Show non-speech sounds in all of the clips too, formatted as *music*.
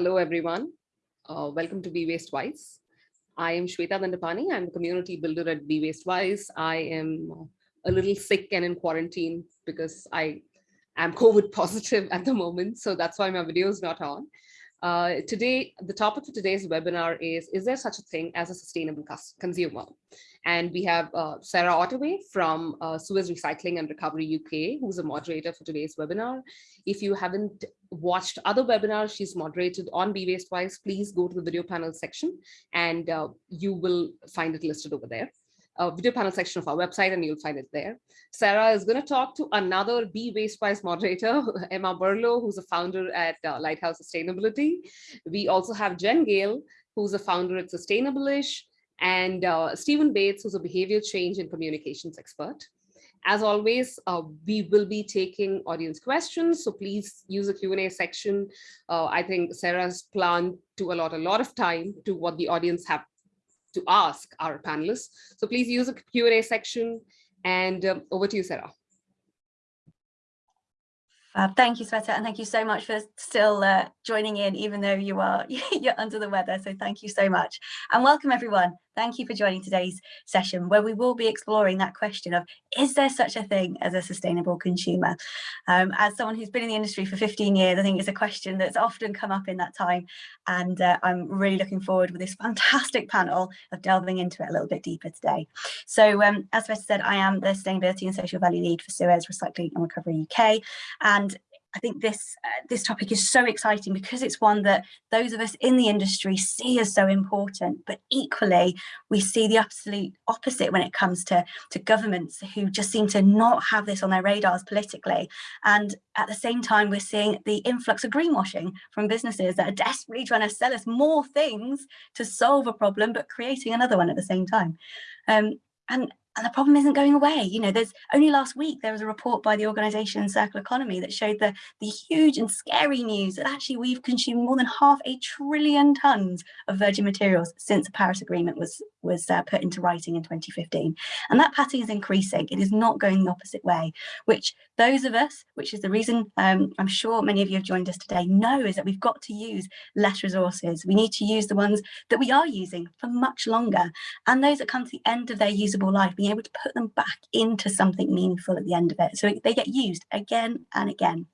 Hello, everyone. Uh, welcome to Be Waste Wise. I am Shweta Dandapani. I'm the community builder at Be Waste Wise. I am a little sick and in quarantine because I am COVID positive at the moment. So that's why my video is not on. Uh, today, the topic for today's webinar is, is there such a thing as a sustainable consumer? And we have uh, Sarah Ottaway from uh, Suez Recycling and Recovery UK, who's a moderator for today's webinar. If you haven't watched other webinars she's moderated on Be Waste Wise, please go to the video panel section and uh, you will find it listed over there uh, video panel section of our website and you'll find it there. Sarah is going to talk to another Be Waste Wise moderator, *laughs* Emma Burlow, who's a founder at uh, Lighthouse Sustainability. We also have Jen Gale, who's a founder at Sustainableish, and uh, Stephen Bates, who's a behavior change and communications expert. As always, uh, we will be taking audience questions, so please use the Q&A section. Uh, I think Sarah's planned to allot a lot of time to what the audience have to ask our panelists. So please use the Q&A section and um, over to you, Sarah. Uh, thank you, Shweta, and thank you so much for still uh, joining in, even though you are *laughs* you're under the weather. So thank you so much, and welcome everyone. Thank you for joining today's session where we will be exploring that question of is there such a thing as a sustainable consumer? Um, as someone who's been in the industry for 15 years, I think it's a question that's often come up in that time. And uh, I'm really looking forward with this *laughs* fantastic panel of delving into it a little bit deeper today. So um, as Shweta said, I am the Sustainability and Social Value Lead for Suez Recycling and Recovery UK. And I think this uh, this topic is so exciting because it's one that those of us in the industry see as so important, but equally we see the absolute opposite when it comes to, to governments who just seem to not have this on their radars politically. And at the same time, we're seeing the influx of greenwashing from businesses that are desperately trying to sell us more things to solve a problem, but creating another one at the same time. Um, and and the problem isn't going away. You know, there's only last week there was a report by the organization Circle Economy that showed the, the huge and scary news that actually we've consumed more than half a trillion tons of virgin materials since the Paris Agreement was, was uh, put into writing in 2015. And that pattern is increasing. It is not going the opposite way, which those of us, which is the reason um, I'm sure many of you have joined us today, know is that we've got to use less resources. We need to use the ones that we are using for much longer and those that come to the end of their usable life being able to put them back into something meaningful at the end of it. So they get used again and again.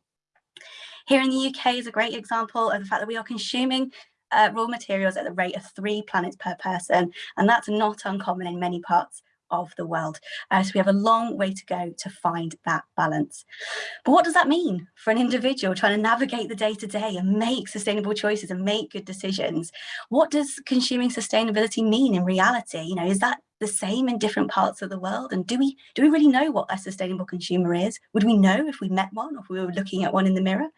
Here in the UK is a great example of the fact that we are consuming uh, raw materials at the rate of three planets per person, and that's not uncommon in many parts of the world. Uh, so we have a long way to go to find that balance. But what does that mean for an individual trying to navigate the day to day and make sustainable choices and make good decisions? What does consuming sustainability mean in reality? You know, is that the same in different parts of the world? And do we do we really know what a sustainable consumer is? Would we know if we met one or if we were looking at one in the mirror?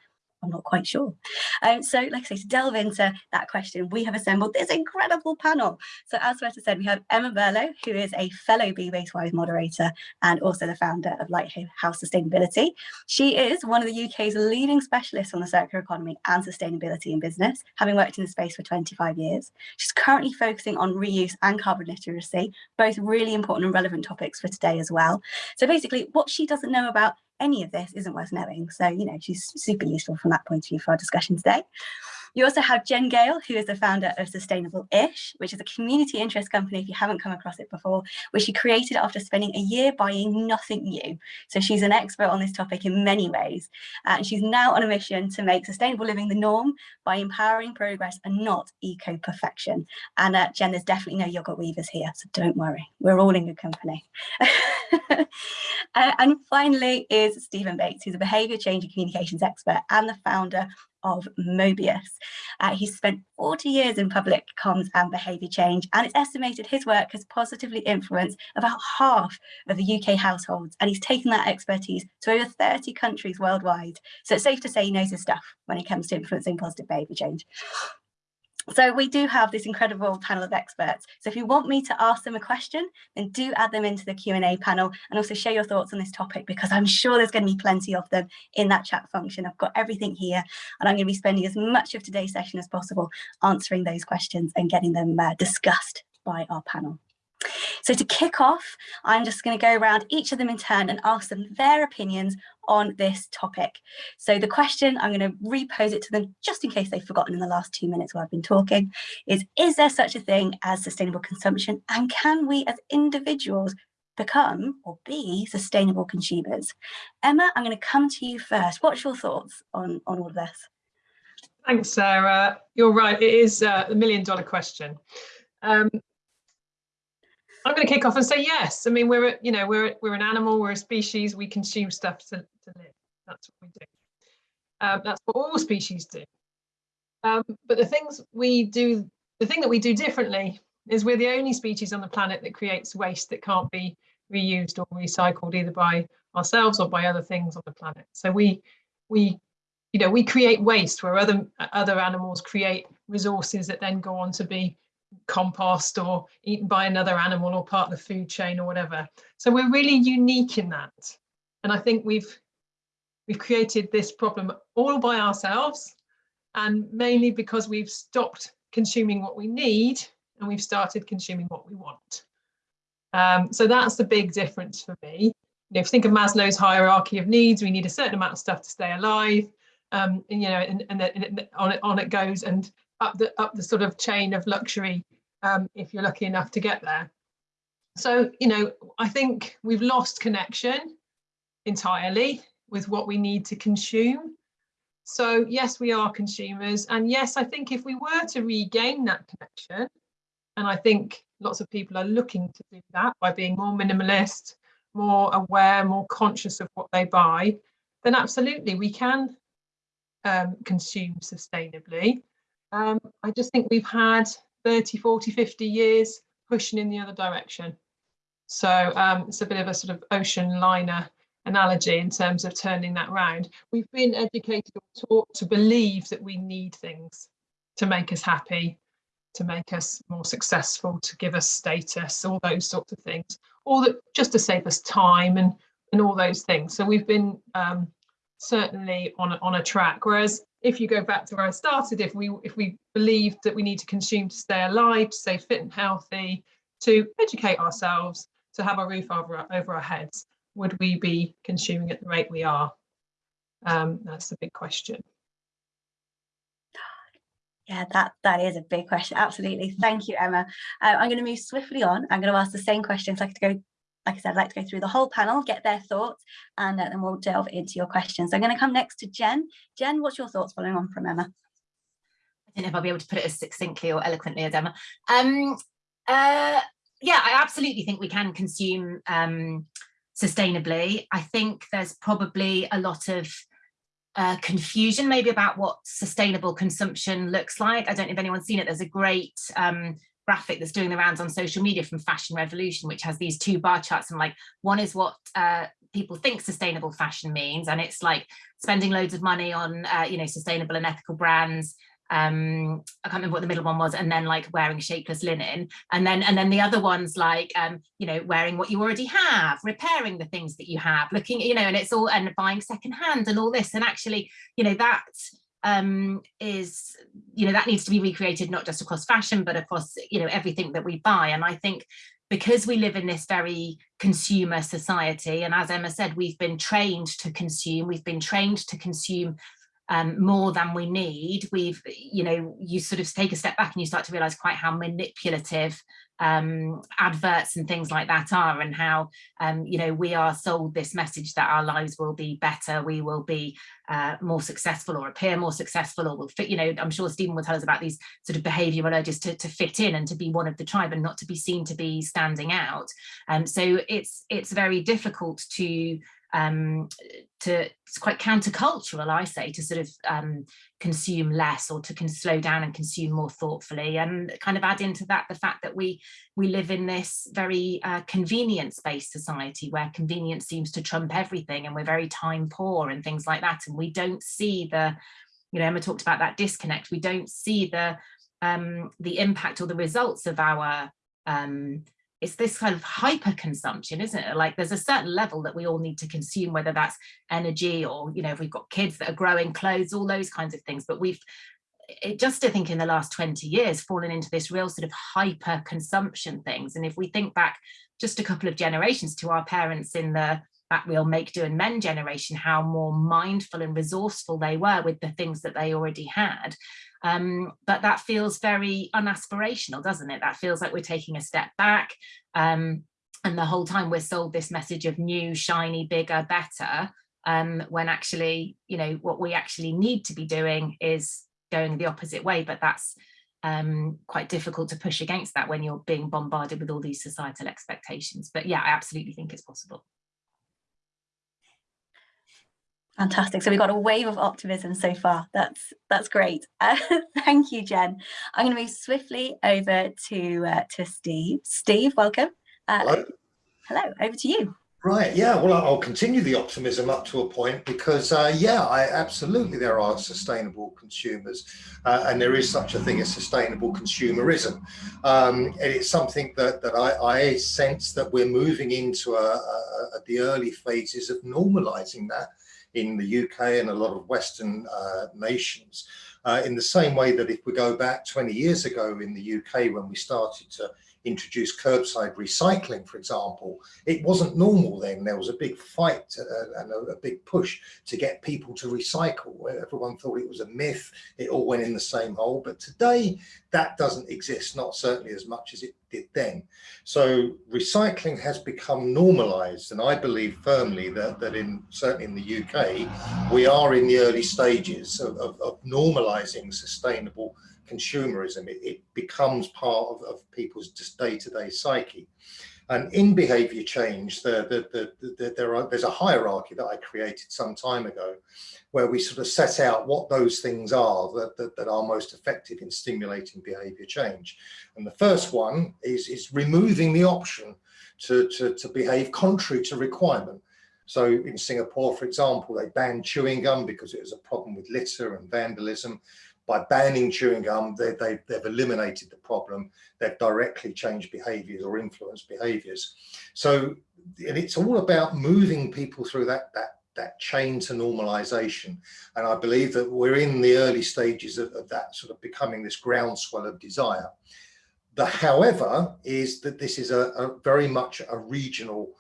I'm not quite sure. Um, so like I say, to delve into that question, we have assembled this incredible panel. So as Shweta said, we have Emma Burlow, who is a fellow Be Wastewise moderator and also the founder of Lighthouse Sustainability. She is one of the UK's leading specialists on the circular economy and sustainability in business, having worked in the space for 25 years. She's currently focusing on reuse and carbon literacy, both really important and relevant topics for today as well. So basically what she doesn't know about any of this isn't worth knowing. So, you know, she's super useful from that point of view for our discussion today. You also have Jen Gale, who is the founder of Sustainable-ish, which is a community interest company, if you haven't come across it before, which she created after spending a year buying nothing new. So she's an expert on this topic in many ways. And she's now on a mission to make sustainable living the norm by empowering progress and not eco-perfection. And uh, Jen, there's definitely no yogurt weavers here, so don't worry, we're all in good company. *laughs* uh, and finally is Stephen Bates, who's a behaviour change and communications expert and the founder of Mobius. Uh, he's spent 40 years in public comms and behaviour change, and it's estimated his work has positively influenced about half of the UK households, and he's taken that expertise to over 30 countries worldwide. So it's safe to say he knows his stuff when it comes to influencing positive behaviour change. So we do have this incredible panel of experts. So if you want me to ask them a question, then do add them into the Q&A panel and also share your thoughts on this topic because I'm sure there's going to be plenty of them in that chat function. I've got everything here and I'm going to be spending as much of today's session as possible answering those questions and getting them uh, discussed by our panel. So to kick off, I'm just going to go around each of them in turn and ask them their opinions on this topic. So the question, I'm going to repose it to them just in case they've forgotten in the last two minutes while I've been talking, is, is there such a thing as sustainable consumption? And can we as individuals become or be sustainable consumers? Emma, I'm going to come to you first. What's your thoughts on, on all of this? Thanks, Sarah. You're right. It is a million dollar question. Um, I'm going to kick off and say yes. I mean, we're you know we're we're an animal. We're a species. We consume stuff to, to live. That's what we do. Um, that's what all species do. Um, but the things we do, the thing that we do differently is we're the only species on the planet that creates waste that can't be reused or recycled either by ourselves or by other things on the planet. So we we you know we create waste where other other animals create resources that then go on to be compost or eaten by another animal or part of the food chain or whatever. So we're really unique in that. And I think we've we've created this problem all by ourselves and mainly because we've stopped consuming what we need and we've started consuming what we want. Um, so that's the big difference for me. You know, if you think of Maslow's hierarchy of needs, we need a certain amount of stuff to stay alive. Um, and, you know, and, and, and on it on it goes. And up the up the sort of chain of luxury um, if you're lucky enough to get there. So, you know, I think we've lost connection entirely with what we need to consume. So yes, we are consumers. And yes, I think if we were to regain that connection, and I think lots of people are looking to do that by being more minimalist, more aware, more conscious of what they buy, then absolutely we can um, consume sustainably. Um, I just think we've had 30, 40, 50 years pushing in the other direction. So um, it's a bit of a sort of ocean liner analogy in terms of turning that round. We've been educated or taught to believe that we need things to make us happy, to make us more successful, to give us status, all those sorts of things, or that just to save us time and and all those things. So we've been um, certainly on a, on a track. Whereas if you go back to where I started, if we if we believe that we need to consume to stay alive, to stay fit and healthy, to educate ourselves, to have a roof over our, over our heads, would we be consuming at the rate we are? Um, that's the big question. Yeah, that that is a big question. Absolutely. Thank you, Emma. Uh, I'm going to move swiftly on. I'm going to ask the same questions. I could go like I said, I'd like to go through the whole panel, get their thoughts, and uh, then we'll delve into your questions. I'm going to come next to Jen. Jen, what's your thoughts following on from Emma? I don't know if I'll be able to put it as succinctly or eloquently as Emma. Um, uh, yeah, I absolutely think we can consume um, sustainably. I think there's probably a lot of uh, confusion maybe about what sustainable consumption looks like. I don't know if anyone's seen it. There's a great um, graphic that's doing the rounds on social media from Fashion Revolution, which has these two bar charts. And like, one is what uh, people think sustainable fashion means, and it's like spending loads of money on, uh, you know, sustainable and ethical brands. Um, I can't remember what the middle one was, and then like wearing shapeless linen, and then and then the other one's like, um, you know, wearing what you already have, repairing the things that you have, looking, you know, and it's all and buying secondhand and all this, and actually, you know, that um, is, you know, that needs to be recreated not just across fashion, but across, you know, everything that we buy. And I think because we live in this very consumer society, and as Emma said, we've been trained to consume, we've been trained to consume um, more than we need. We've, you know, you sort of take a step back and you start to realize quite how manipulative um, adverts and things like that are and how, um, you know, we are sold this message that our lives will be better, we will be uh, more successful or appear more successful or will fit, you know, I'm sure Stephen will tell us about these sort of behavioural urges to, to fit in and to be one of the tribe and not to be seen to be standing out. Um, so it's, it's very difficult to um, to it's quite countercultural, I say, to sort of um, consume less or to can slow down and consume more thoughtfully, and kind of add into that the fact that we we live in this very uh, convenience-based society where convenience seems to trump everything, and we're very time poor and things like that, and we don't see the, you know, Emma talked about that disconnect. We don't see the um, the impact or the results of our um, it's this kind of hyper consumption isn't it like there's a certain level that we all need to consume whether that's energy or you know if we've got kids that are growing clothes all those kinds of things but we've it just I think in the last 20 years fallen into this real sort of hyper consumption things. And if we think back just a couple of generations to our parents in the that real make do and mend generation, how more mindful and resourceful they were with the things that they already had. Um, but that feels very unaspirational, doesn't it? That feels like we're taking a step back. Um, and the whole time we're sold this message of new, shiny, bigger, better, um, when actually, you know, what we actually need to be doing is going the opposite way. But that's um, quite difficult to push against that when you're being bombarded with all these societal expectations. But yeah, I absolutely think it's possible. Fantastic. So we've got a wave of optimism so far. That's that's great. *laughs* Uh, thank you, Jen. I'm going to move swiftly over to uh, to Steve. Steve, welcome. Uh, hello. Hello. Over to you. Right. Yeah. Well, I'll continue the optimism up to a point because, uh, yeah, I absolutely there are sustainable consumers, uh, and there is such a thing as sustainable consumerism. Um, and it's something that that I, I sense that we're moving into a, a, a, the early phases of normalising that in the UK and a lot of Western uh, nations. Uh, in the same way that if we go back 20 years ago in the UK when we started to introduce curbside recycling, for example, it wasn't normal then. There was a big fight uh, and a, a, big push to get people to recycle. Everyone thought it was a myth. It all went in the same hole. But today, that doesn't exist, not certainly as much as it did then. So recycling has become normalized. And I believe firmly that, that in certainly in the UK, we are in the early stages of, of, of normalizing sustainable consumerism. It, it becomes part of, of people's day-to-day -day psyche. And in behavior change, the, the, the, there are, there's a hierarchy that I created some time ago where we sort of set out what those things are that, that, that are most effective in stimulating behavior change. And the first one is, is removing the option to, to, to behave contrary to requirement. So in Singapore, for example, they banned chewing gum because it was a problem with litter and vandalism by banning chewing gum, they, they, they've eliminated the problem. They've directly changed behaviors or influenced behaviors. So, and it's all about moving people through that, that, that chain to normalization. And I believe that we're in the early stages of, of that sort of becoming this groundswell of desire. The however is that this is a, a very much a regional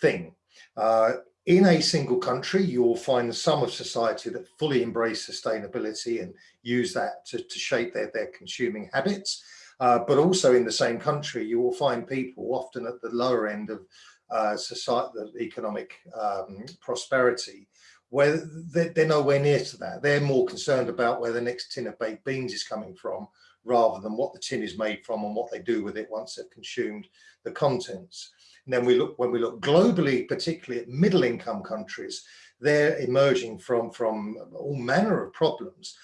thing. Uh, in a single country, you will find some of society that fully embrace sustainability and use that to, to shape their, their consuming habits. Uh, but also in the same country, you will find people often at the lower end of uh, society, the economic um, prosperity, where they're, they're nowhere near to that. They're more concerned about where the next tin of baked beans is coming from, rather than what the tin is made from and what they do with it once they've consumed the contents. And then we look when we look globally, particularly at middle income countries, they're emerging from, from all manner of problems.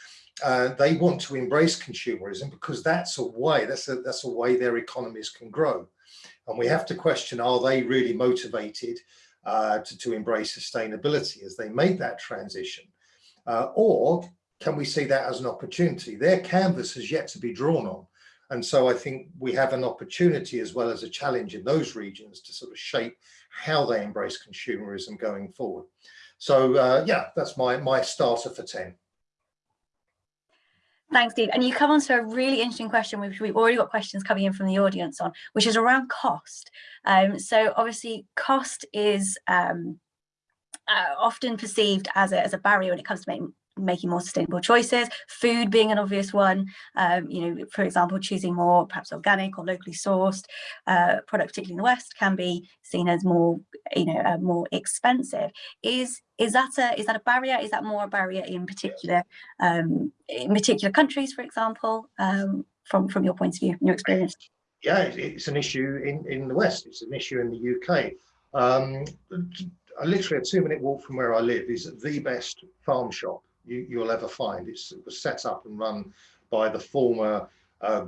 Uh, they want to embrace consumerism because that's a way, that's a, that's a way their economies can grow. And we have to question, are they really motivated uh, to, to embrace sustainability as they make that transition? Uh, or can we see that as an opportunity? Their canvas has yet to be drawn on. And so I think we have an opportunity as well as a challenge in those regions to sort of shape how they embrace consumerism going forward. So uh, yeah, that's my, my starter for 10. Thanks, Steve. And you come on to a really interesting question, which we've already got questions coming in from the audience on, which is around cost. Um, so obviously cost is um, uh, often perceived as a, as a barrier when it comes to making making more sustainable choices, food being an obvious one, um, you know, for example, choosing more perhaps organic or locally sourced uh, product, particularly in the West, can be seen as more, you know, uh, more expensive. Is is that a is that a barrier? Is that more a barrier in particular um, in particular countries, for example, um, from from your point of view, your experience? Yeah, it's an issue in in the West. It's an issue in the UK. Um, literally a two minute walk from where I live is the best farm shop you, will ever find. It's, it was set up and run by the former uh,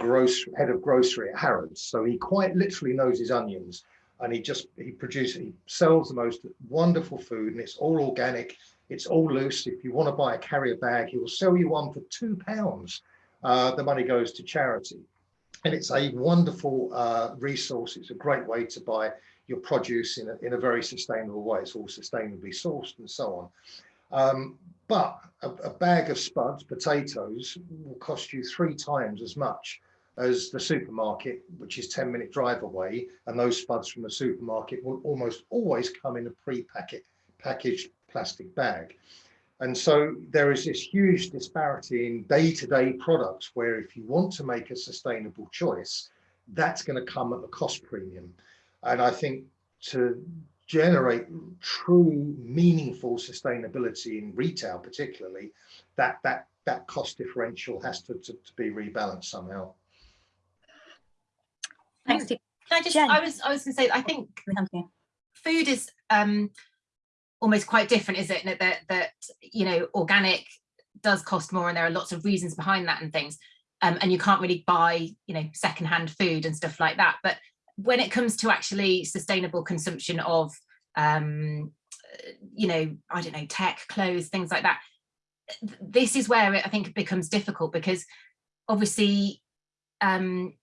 head of grocery at Harrods. So he quite literally knows his onions and he just, he produces, he sells the most wonderful food and it's all organic. It's all loose. If you want to buy a carrier bag, he will sell you one for two pounds. Uh, the money goes to charity. And it's a wonderful uh, resource. It's a great way to buy your produce in a, in a very sustainable way. It's all sustainably sourced and so on. Um, but a, a bag of spuds potatoes will cost you three times as much as the supermarket, which is 10 minute drive away. And those spuds from the supermarket will almost always come in a pre-packet packaged plastic bag. And so there is this huge disparity in day-to-day products where if you want to make a sustainable choice, that's going to come at a cost premium. And I think to generate true meaningful sustainability in retail particularly, that that that cost differential has to, to, to be rebalanced somehow. Thanks, Steve. Can I just, Jen. I was, I was gonna say, I think food is um almost quite different, is it? That, that, that, you know, organic does cost more and there are lots of reasons behind that and things. Um, and you can't really buy, you know, secondhand food and stuff like that. But when it comes to actually sustainable consumption of, um, you know, I don't know, tech, clothes, things like that, this is where it, I think it becomes difficult because obviously um,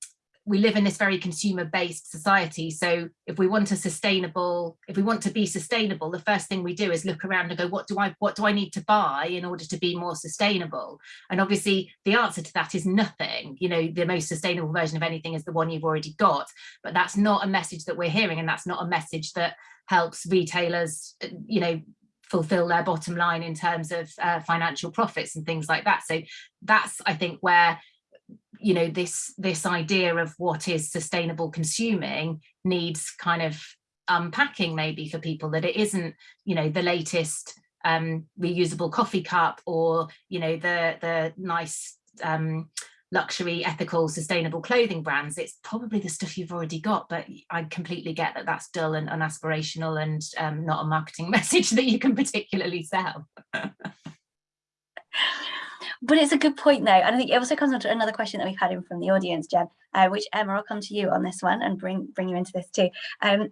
we live in this very consumer based society. So if we want a sustainable, if we want to be sustainable, the first thing we do is look around and go, what do I, what do I need to buy in order to be more sustainable? And obviously the answer to that is nothing. You know, the most sustainable version of anything is the one you've already got, but that's not a message that we're hearing. And that's not a message that helps retailers, uh, you know, fulfill their bottom line in terms of uh, financial profits and things like that. So that's, I think, where you know this this idea of what is sustainable consuming needs kind of unpacking maybe for people that it isn't you know the latest um reusable coffee cup or you know the the nice um luxury ethical sustainable clothing brands. It's probably the stuff you've already got but i completely get that that's dull and unaspirational and um, not a marketing *laughs* message that you can particularly sell *laughs* But it's a good point though. And I think it also comes on to another question that we've had in from the audience, Jen, uh, which Emma, I'll come to you on this one and bring bring you into this too. Um,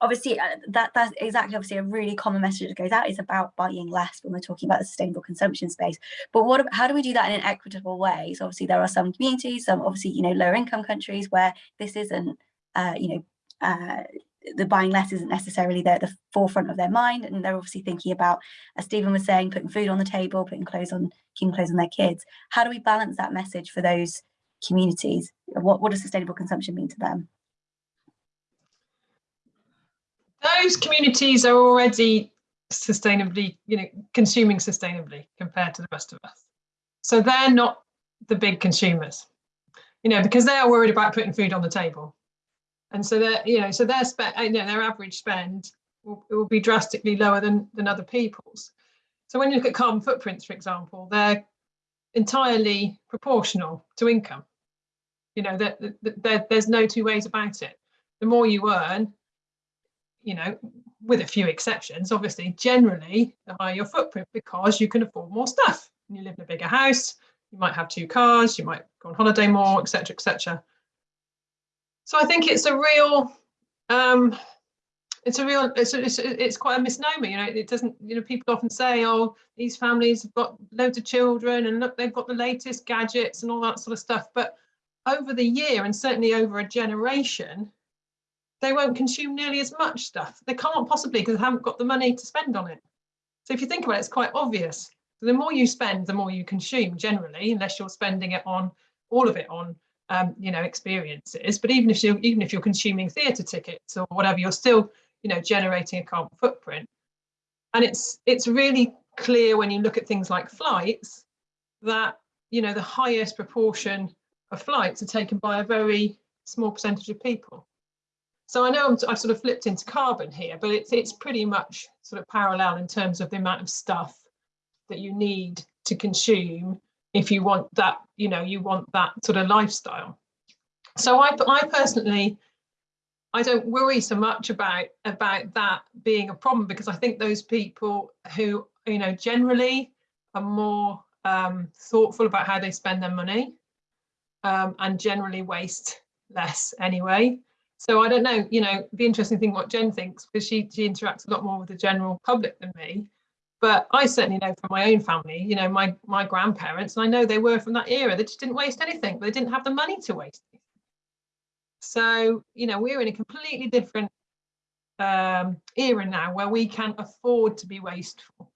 obviously uh, that that's exactly obviously a really common message that goes out is about buying less when we're talking about the sustainable consumption space but what how do we do that in an equitable way so obviously there are some communities some obviously you know lower income countries where this isn't uh, you know uh, the buying less isn't necessarily the, the forefront of their mind and they're obviously thinking about as Stephen was saying putting food on the table putting clothes on keeping clothes on their kids how do we balance that message for those communities what, what does sustainable consumption mean to them those communities are already sustainably, you know, consuming sustainably compared to the rest of us. So they're not the big consumers, you know, because they are worried about putting food on the table. And so they're, you know, so their spend, uh, you know, their average spend will, will be drastically lower than, than other people's. So when you look at carbon footprints, for example, they're entirely proportional to income. You know, that there, there's no two ways about it. The more you earn, you know, with a few exceptions, obviously, generally the higher your footprint because you can afford more stuff. You live in a bigger house, you might have two cars, you might go on holiday more, etc., etc. So I think it's a real, um, it's a real, it's, a, it's, a, it's quite a misnomer. You know, it doesn't. You know, people often say, "Oh, these families have got loads of children, and look, they've got the latest gadgets and all that sort of stuff." But over the year, and certainly over a generation, they won't consume nearly as much stuff. They can't possibly because they haven't got the money to spend on it. So if you think about it, it's quite obvious. The more you spend, the more you consume generally, unless you're spending it on all of it on um, you know experiences. But even if you're even if you're consuming theatre tickets or whatever, you're still you know generating a carbon footprint. And it's it's really clear when you look at things like flights that you know the highest proportion of flights are taken by a very small percentage of people. So I know I'm, I've sort of flipped into carbon here, but it's it's pretty much sort of parallel in terms of the amount of stuff that you need to consume if you want that, you know, you want that sort of lifestyle. So I, I personally, I don't worry so much about about that being a problem because I think those people who, you know, generally are more um, thoughtful about how they spend their money um, and generally waste less anyway. So I don't know, you know, the interesting thing what Jen thinks because she she interacts a lot more with the general public than me. But I certainly know from my own family, you know, my my grandparents, and I know they were from that era. They just didn't waste anything, but they didn't have the money to waste. So you know, we're in a completely different um, era now where we can afford to be wasteful.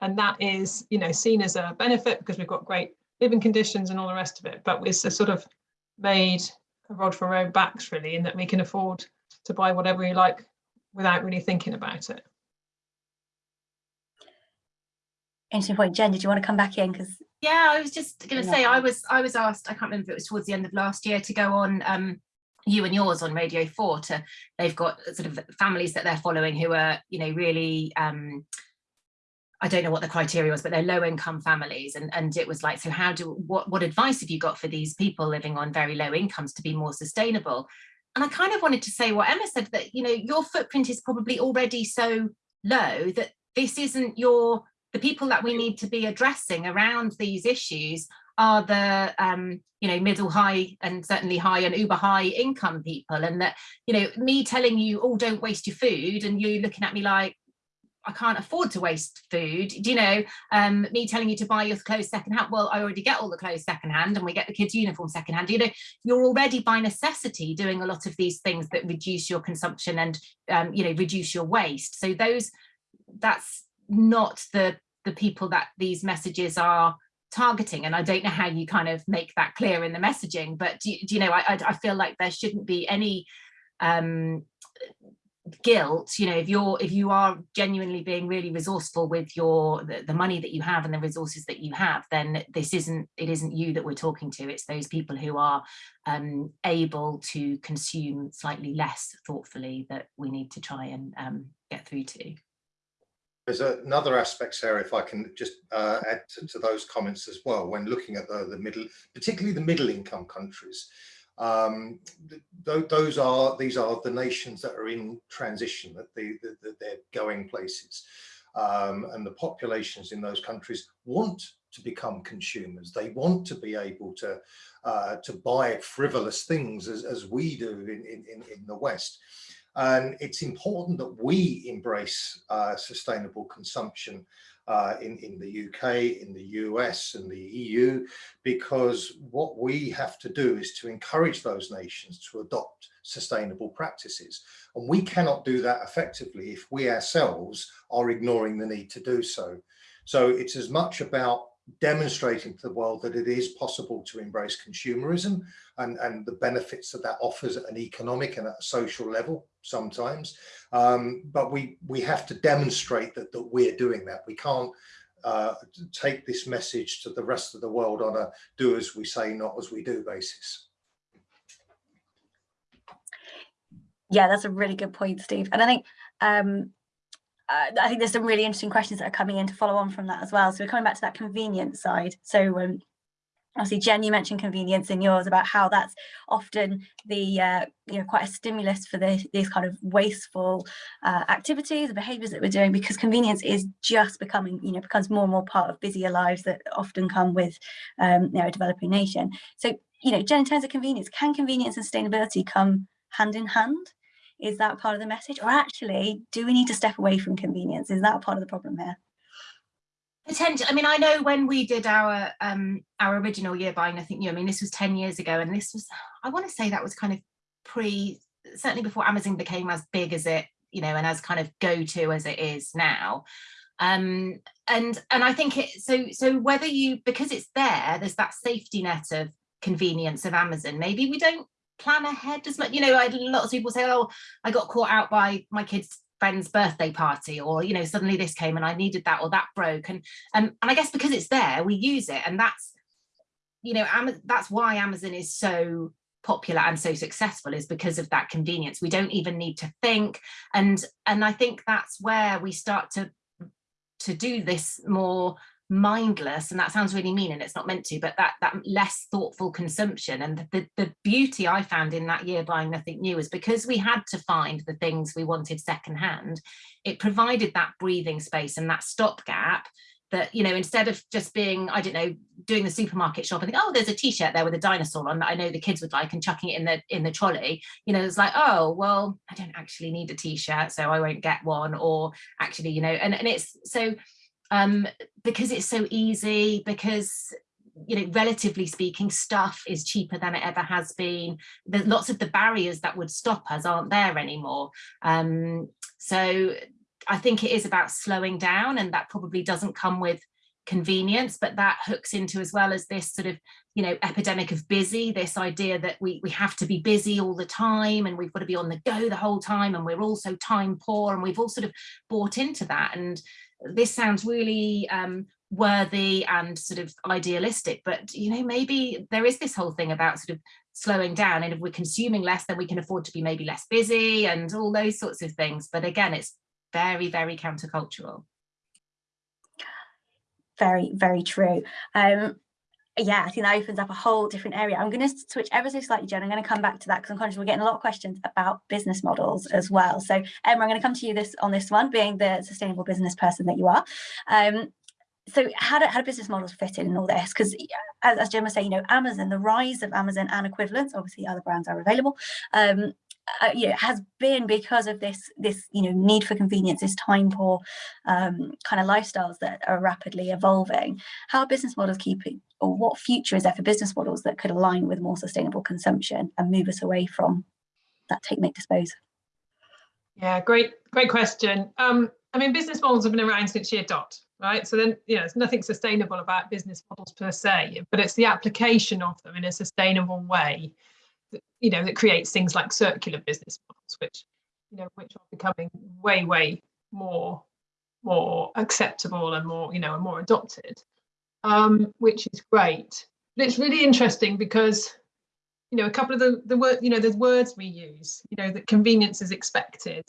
and that is you know seen as a benefit because we've got great living conditions and all the rest of it but it's a sort of made a rod for our own backs really in that we can afford to buy whatever we like without really thinking about it Interesting point. Jen, did you want to come back in? Because Yeah, I was just going to say I was I was asked I can't remember if it was towards the end of last year to go on um you and yours on Radio 4 to they've got sort of families that they're following who are you know really um I don't know what the criteria was but they're low income families and and it was like so how do what what advice have you got for these people living on very low incomes to be more sustainable and I kind of wanted to say what Emma said that you know your footprint is probably already so low that this isn't your the people that we need to be addressing around these issues are the um, you know middle high and certainly high and uber high income people and that you know me telling you oh don't waste your food and you looking at me like I can't afford to waste food do you know? Um, me telling you to buy your clothes secondhand well I already get all the clothes secondhand and we get the kids uniform secondhand you know? You're already by necessity doing a lot of these things that reduce your consumption and um, you know reduce your waste. So those that's not the the people that these messages are targeting and I don't know how you kind of make that clear in the messaging but do, you- do you know I, I I feel like there shouldn't be any um guilt you know if you're if you are genuinely being really resourceful with your the, the money that you have and the resources that you have then this isn't it isn't you that we're talking to. It's those people who are um able to consume slightly less thoughtfully that we need to try and um get through to There's another aspect, Sarah, if I can just uh, add to, to those comments as well, when looking at the, the middle, particularly the middle income countries. Um, th th those are, these are the nations that are in transition, that, they, that they're going places. Um, and the populations in those countries want to become consumers. They want to be able to, uh, to buy frivolous things as, as we do in, in, in the West. And it's important that we embrace uh, sustainable consumption uh, in, in the UK, in the US and the EU, because what we have to do is to encourage those nations to adopt sustainable practices. And we cannot do that effectively if we ourselves are ignoring the need to do so. So it's as much about demonstrating to the world that it is possible to embrace consumerism and, and the benefits that that offers at an economic and at a social level sometimes. Um, but we, we have to demonstrate that, that we're doing that. We can't uh, take this message to the rest of the world on a do as we say, not as we do basis. yeah, that's a really good point, Steve. And I think um, uh, I think there's some really interesting questions that are coming in to follow on from that as well. So we're coming back to that convenience side. So um, obviously, Jen, you mentioned convenience in yours about how that's often the uh, you know quite a stimulus for the, these kind of wasteful uh, activities and behaviours that we're doing because convenience is just becoming you know becomes more and more part of busier lives that often come with um, you know a developing nation. So you know, Jen, in terms of convenience, can convenience and sustainability come hand in hand? Is that part of the message? Or actually, do we need to step away from convenience? Is that part of the problem here? Potential. I mean, I know when we did our um our original year buying I nothing new. I mean, this was ten years ago, and this was I want to say that was kind of pre certainly before Amazon became as big as it you know and as kind of go to as it is now. Um, and and I think it so so whether you because it's there, there's that safety net of convenience of Amazon. Maybe we don't plan ahead as much. You know, I lots of people say, oh, I got caught out by my kids friend's birthday party or you know suddenly this came and I needed that or that broke and and, and I guess because it's there we use it and that's you know Am that's why Amazon is so popular and so successful is because of that convenience we don't even need to think and and I think that's where we start to to do this more mindless and that sounds really mean and it's not meant to but that that less thoughtful consumption. And the the beauty i found in that year buying nothing new is because we had to find the things we wanted secondhand it provided that breathing space and that stopgap that you know instead of just being i don't know doing the supermarket shop and think oh there's a t-shirt there with a dinosaur on that i know the kids would like and chucking it in the in the trolley you know it's like oh well i don't actually need a t-shirt so i won't get one or actually you know and, and it's so um, because it's so easy, because you know, relatively speaking, stuff is cheaper than it ever has been. There's lots of the barriers that would stop us aren't there anymore. Um, so I think it is about slowing down and that probably doesn't come with convenience, but that hooks into as well as this sort of, you know, epidemic of busy, this idea that we, we have to be busy all the time and we've got to be on the go the whole time and we're also time poor and we've all sort of bought into that. And this sounds really um, worthy and sort of idealistic, but, you know, maybe there is this whole thing about sort of slowing down and if we're consuming less, then we can afford to be maybe less busy and all those sorts of things. But again, it's very, very countercultural very, very true. Um, yeah, I think that opens up a whole different area. I'm going to switch ever so slightly, Jen. I'm going to come back to that because I'm conscious we're getting a lot of questions about business models as well. So Emma, I'm going to come to you this on this one, being the sustainable business person that you are. Um, so how do, how do business models fit in, all this? Because as, as Jen was saying, you know, Amazon, the rise of Amazon and equivalents, obviously other brands are available, um, uh, has been because of this this you know need for convenience, this time poor um, kind of lifestyles that are rapidly evolving. How are business models keeping, or what future is there for business models that could align with more sustainable consumption and move us away from that take, make, dispose? Yeah, great, great question. Um, I mean, business models have been around since year dot, right? So then, you know, there's nothing sustainable about business models per se, but it's the application of them in a sustainable way you know, that creates things like circular business models, which, you know, which are becoming way, way more, more acceptable and more, you know, and more adopted, um, which is great. But it's really interesting because, you know, a couple of the, the word, you know, the words we use, you know, that convenience is expected,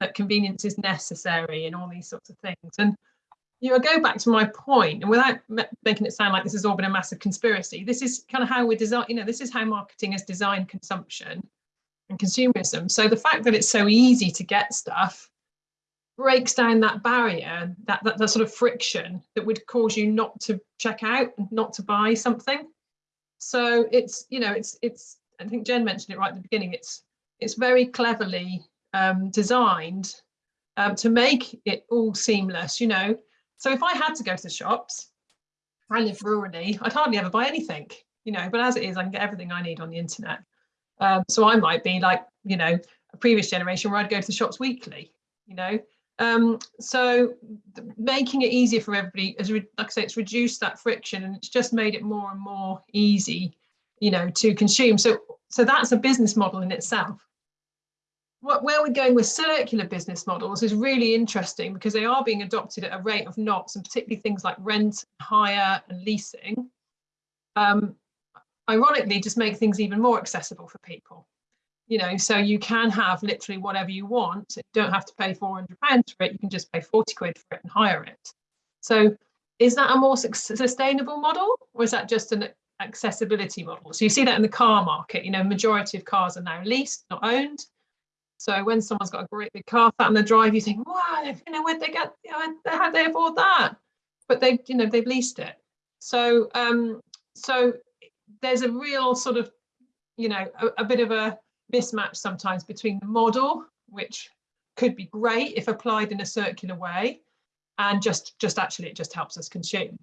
that convenience is necessary and all these sorts of things. And you know, go back to my point, and without making it sound like this has all been a massive conspiracy, this is kind of how we design, you know, this is how marketing has designed consumption and consumerism. So the fact that it's so easy to get stuff breaks down that barrier, that, that, that sort of friction that would cause you not to check out and not to buy something. So it's, you know, it's, it's, I think Jen mentioned it right at the beginning, it's, it's very cleverly um, designed um, to make it all seamless, you know, so if I had to go to the shops, I live rurally, I'd hardly ever buy anything, you know, but as it is, I can get everything I need on the internet. Um, so I might be like, you know, a previous generation where I'd go to the shops weekly, you know. Um, so making it easier for everybody, as like I say, it's reduced that friction and it's just made it more and more easy, you know, to consume. So so that's a business model in itself what, where we're going with circular business models is really interesting because they are being adopted at a rate of knots and particularly things like rent, hire and leasing. Um, ironically, just make things even more accessible for people. You know, so you can have literally whatever you want. You don't have to pay 400 pounds for it. You can just pay 40 quid for it and hire it. So is that a more sustainable model or is that just an accessibility model? So you see that in the car market, you know, majority of cars are now leased, not owned. So when someone's got a great big car sat on the drive, you think, wow, you know, where'd they get, you know, how they afford that? But they, you know, they've leased it. So, um, so there's a real sort of, you know, a, a bit of a mismatch sometimes between the model, which could be great if applied in a circular way, and just, just actually it just helps us consume.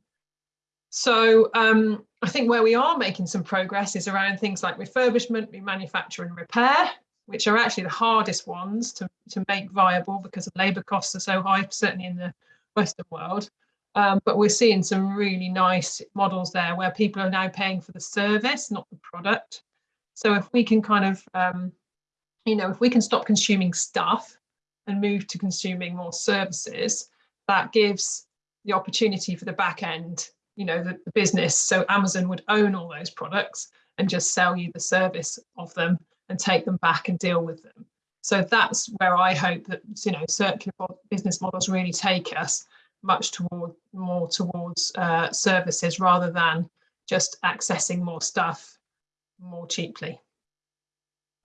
So um, I think where we are making some progress is around things like refurbishment, remanufacture and repair, which are actually the hardest ones to, to make viable because labour costs are so high, certainly in the Western world. Um, but we're seeing some really nice models there where people are now paying for the service, not the product. So if we can kind of, um, you know, if we can stop consuming stuff and move to consuming more services, that gives the opportunity for the back end, you know, the, the business. So Amazon would own all those products and just sell you the service of them and take them back and deal with them. So that's where I hope that you know circular business models really take us much toward more towards uh, services rather than just accessing more stuff more cheaply.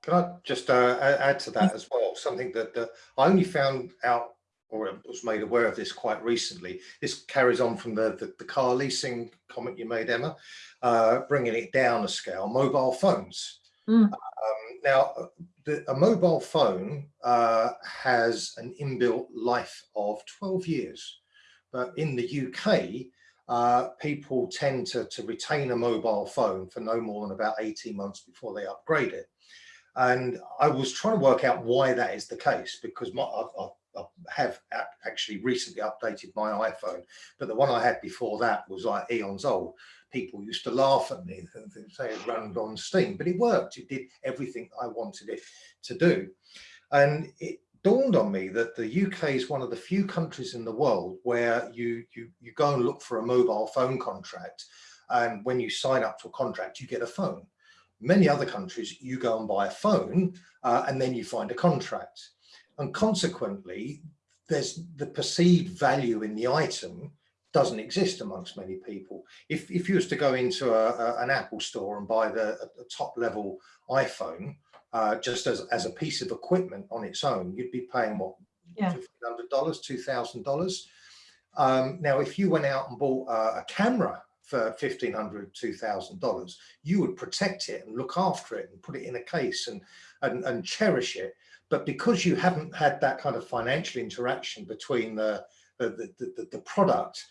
Can I just uh, add to that as well? Something that, that I only found out or was made aware of this quite recently. This carries on from the, the, the car leasing comment you made, Emma, uh, bringing it down a scale, mobile phones. Mm. Um, now, the, a mobile phone uh, has an inbuilt life of 12 years, but in the UK, uh, people tend to, to retain a mobile phone for no more than about 18 months before they upgrade it. And I was trying to work out why that is the case because my, I've I have actually recently updated my iPhone, but the one I had before that was like eons old. People used to laugh at me and say it ran on steam, but it worked. It did everything I wanted it to do. And it dawned on me that the UK is one of the few countries in the world where you, you, you go and look for a mobile phone contract. And when you sign up to a contract, you get a phone. Many other countries, you go and buy a phone uh, and then you find a contract. And consequently, there's the perceived value in the item doesn't exist amongst many people. If, if you was to go into a, a, an Apple store and buy the, top level iPhone, uh, just as, as a piece of equipment on its own, you'd be paying what, Yeah. $1,500, $2,000. Um, now, if you went out and bought a, a camera for $1,500, $2,000, you would protect it and look after it and put it in a case and, and, and cherish it. But because you haven't had that kind of financial interaction between the, the, the, the, the product,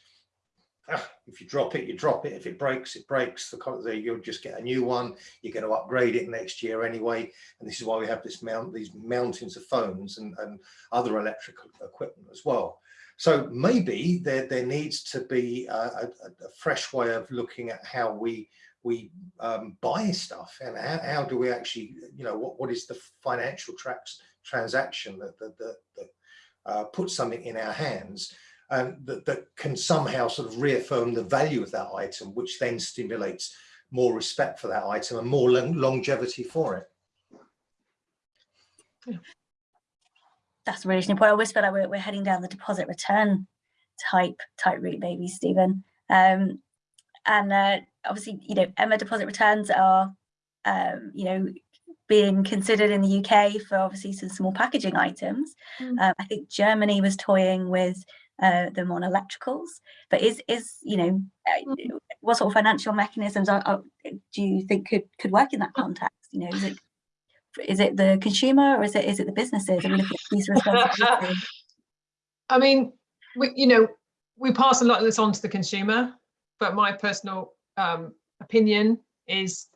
if you drop it, you drop it. If it breaks, it breaks. The, you'll just get a new one. You're going to upgrade it next year anyway. And this is why we have this mount, these mountains of phones and, and other electrical equipment as well. So maybe there, there needs to be a, a, a fresh way of looking at how we we um, buy stuff and how, how do we actually, you know, what, what is the financial tracks, transaction that, that, that, that uh, puts something in our hands and that, that can somehow sort of reaffirm the value of that item, which then stimulates more respect for that item and more long longevity for it. That's a really interesting point. I always feel like we're, we're heading down the deposit return type type route, maybe, Stephen. Um, and uh, obviously, you know, Emma deposit returns are, um, you know, being considered in the UK for obviously some small packaging items. Mm. Um, I think Germany was toying with uh, them on electricals, but is is you know, uh, what sort of financial mechanisms are, are, do you think could could work in that context? You know, is it is it the consumer or is it is it the businesses? Looking at these responsibilities? *laughs* I mean, we, you know, we pass a lot of this on to the consumer, but my personal um, opinion is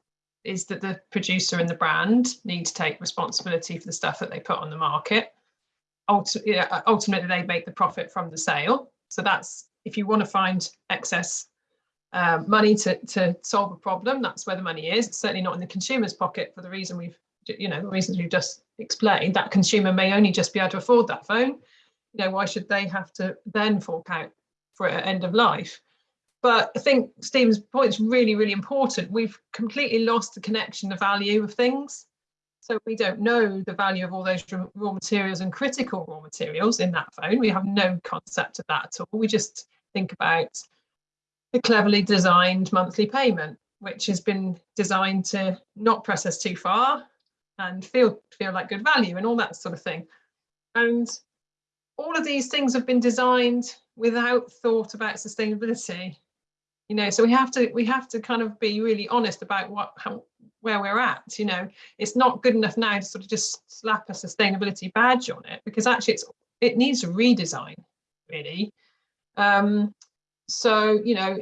is that the producer and the brand need to take responsibility for the stuff that they put on the market. Ulti- ultimately, they make the profit from the sale. So that's if you want to find excess uh, money to to solve a problem, that's where the money is. It's certainly not in the consumer's pocket for the reason we've you know the reasons we've just explained. That consumer may only just be able to afford that phone. You know, why should they have to then fork out for it at end of life? But I think Stephen's point is really, really important. We've completely lost the connection, the value of things. So we don't know the value of all those raw materials and critical raw materials in that phone. We have no concept of that at all. We just think about the cleverly designed monthly payment, which has been designed to not press us too far and feel feel like good value and all that sort of thing. And all of these things have been designed without thought about sustainability you know so we have to we have to kind of be really honest about what how, where we're at you know it's not good enough now to sort of just slap a sustainability badge on it because actually it's it needs a redesign really. Um so you know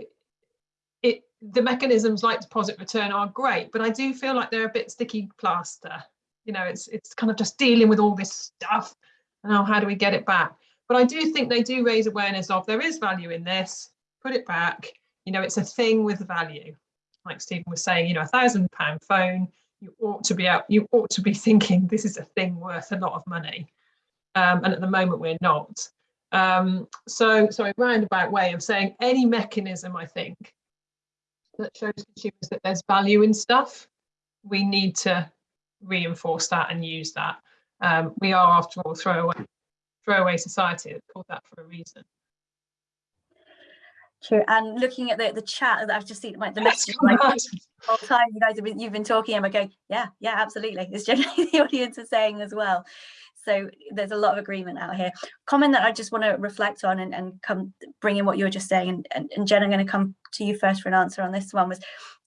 it the mechanisms like deposit return are great but i do feel like they're a bit sticky plaster. You know it's it's kind of just dealing with all this stuff and oh, how do we get it back? But i do think they do raise awareness of there is value in this put it back. You know, it's a thing with value. Like Stephen was saying, you know, a thousand pound phone, you ought to be out, you ought to be *laughs* thinking this is a thing worth a lot of money. Um, and at the moment we're not. Um, so, sorry, roundabout way of saying any mechanism, I think, that shows consumers that there's value in stuff, we need to reinforce that and use that. Um, we are, after all, throwaway, throwaway society. It's called that for a reason. True. And looking at the, the chat that I've just seen, like the message *laughs* like, the whole time you guys have been you've been talking, and I'm going, yeah, yeah, absolutely. It's generally *laughs* the audience is saying as well. So there's a lot of agreement out here. Comment that I just want to reflect on and, and come bring in what you were just saying. And, and, and Jen, I'm going to come to you first for an answer on this one was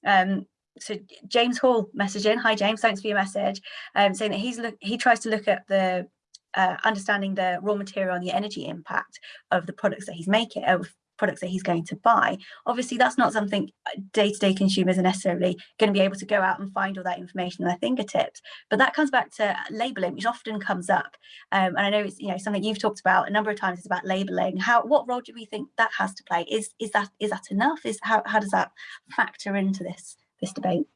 um, so James Hall messaging. Hi James, thanks for your message. Um, saying that he's look he tries to look at the uh, understanding the raw material and the energy impact of the products that he's making of products that he's going to buy. Obviously, that's not something uh, day-to-day -day consumers are necessarily going to be able to go out and find all that information at their fingertips. But that comes back to labeling, which often comes up. Um, and I know it's you know something you've talked about a number of times is about labeling. How what role do we think that has to play? Is is that is that enough? Is how how does that factor into this this debate?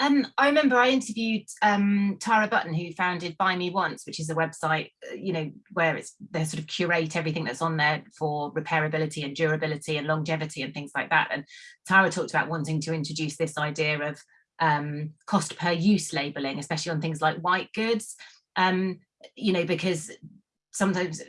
Um, I remember I interviewed um, Tara Button, who founded Buy Me Once, which is a website, uh, you know, where it's they sort of curate everything that's on there for repairability and durability and longevity and things like that. And Tara talked about wanting to introduce this idea of um, cost per use labeling, especially on things like white goods, um, you know, because sometimes,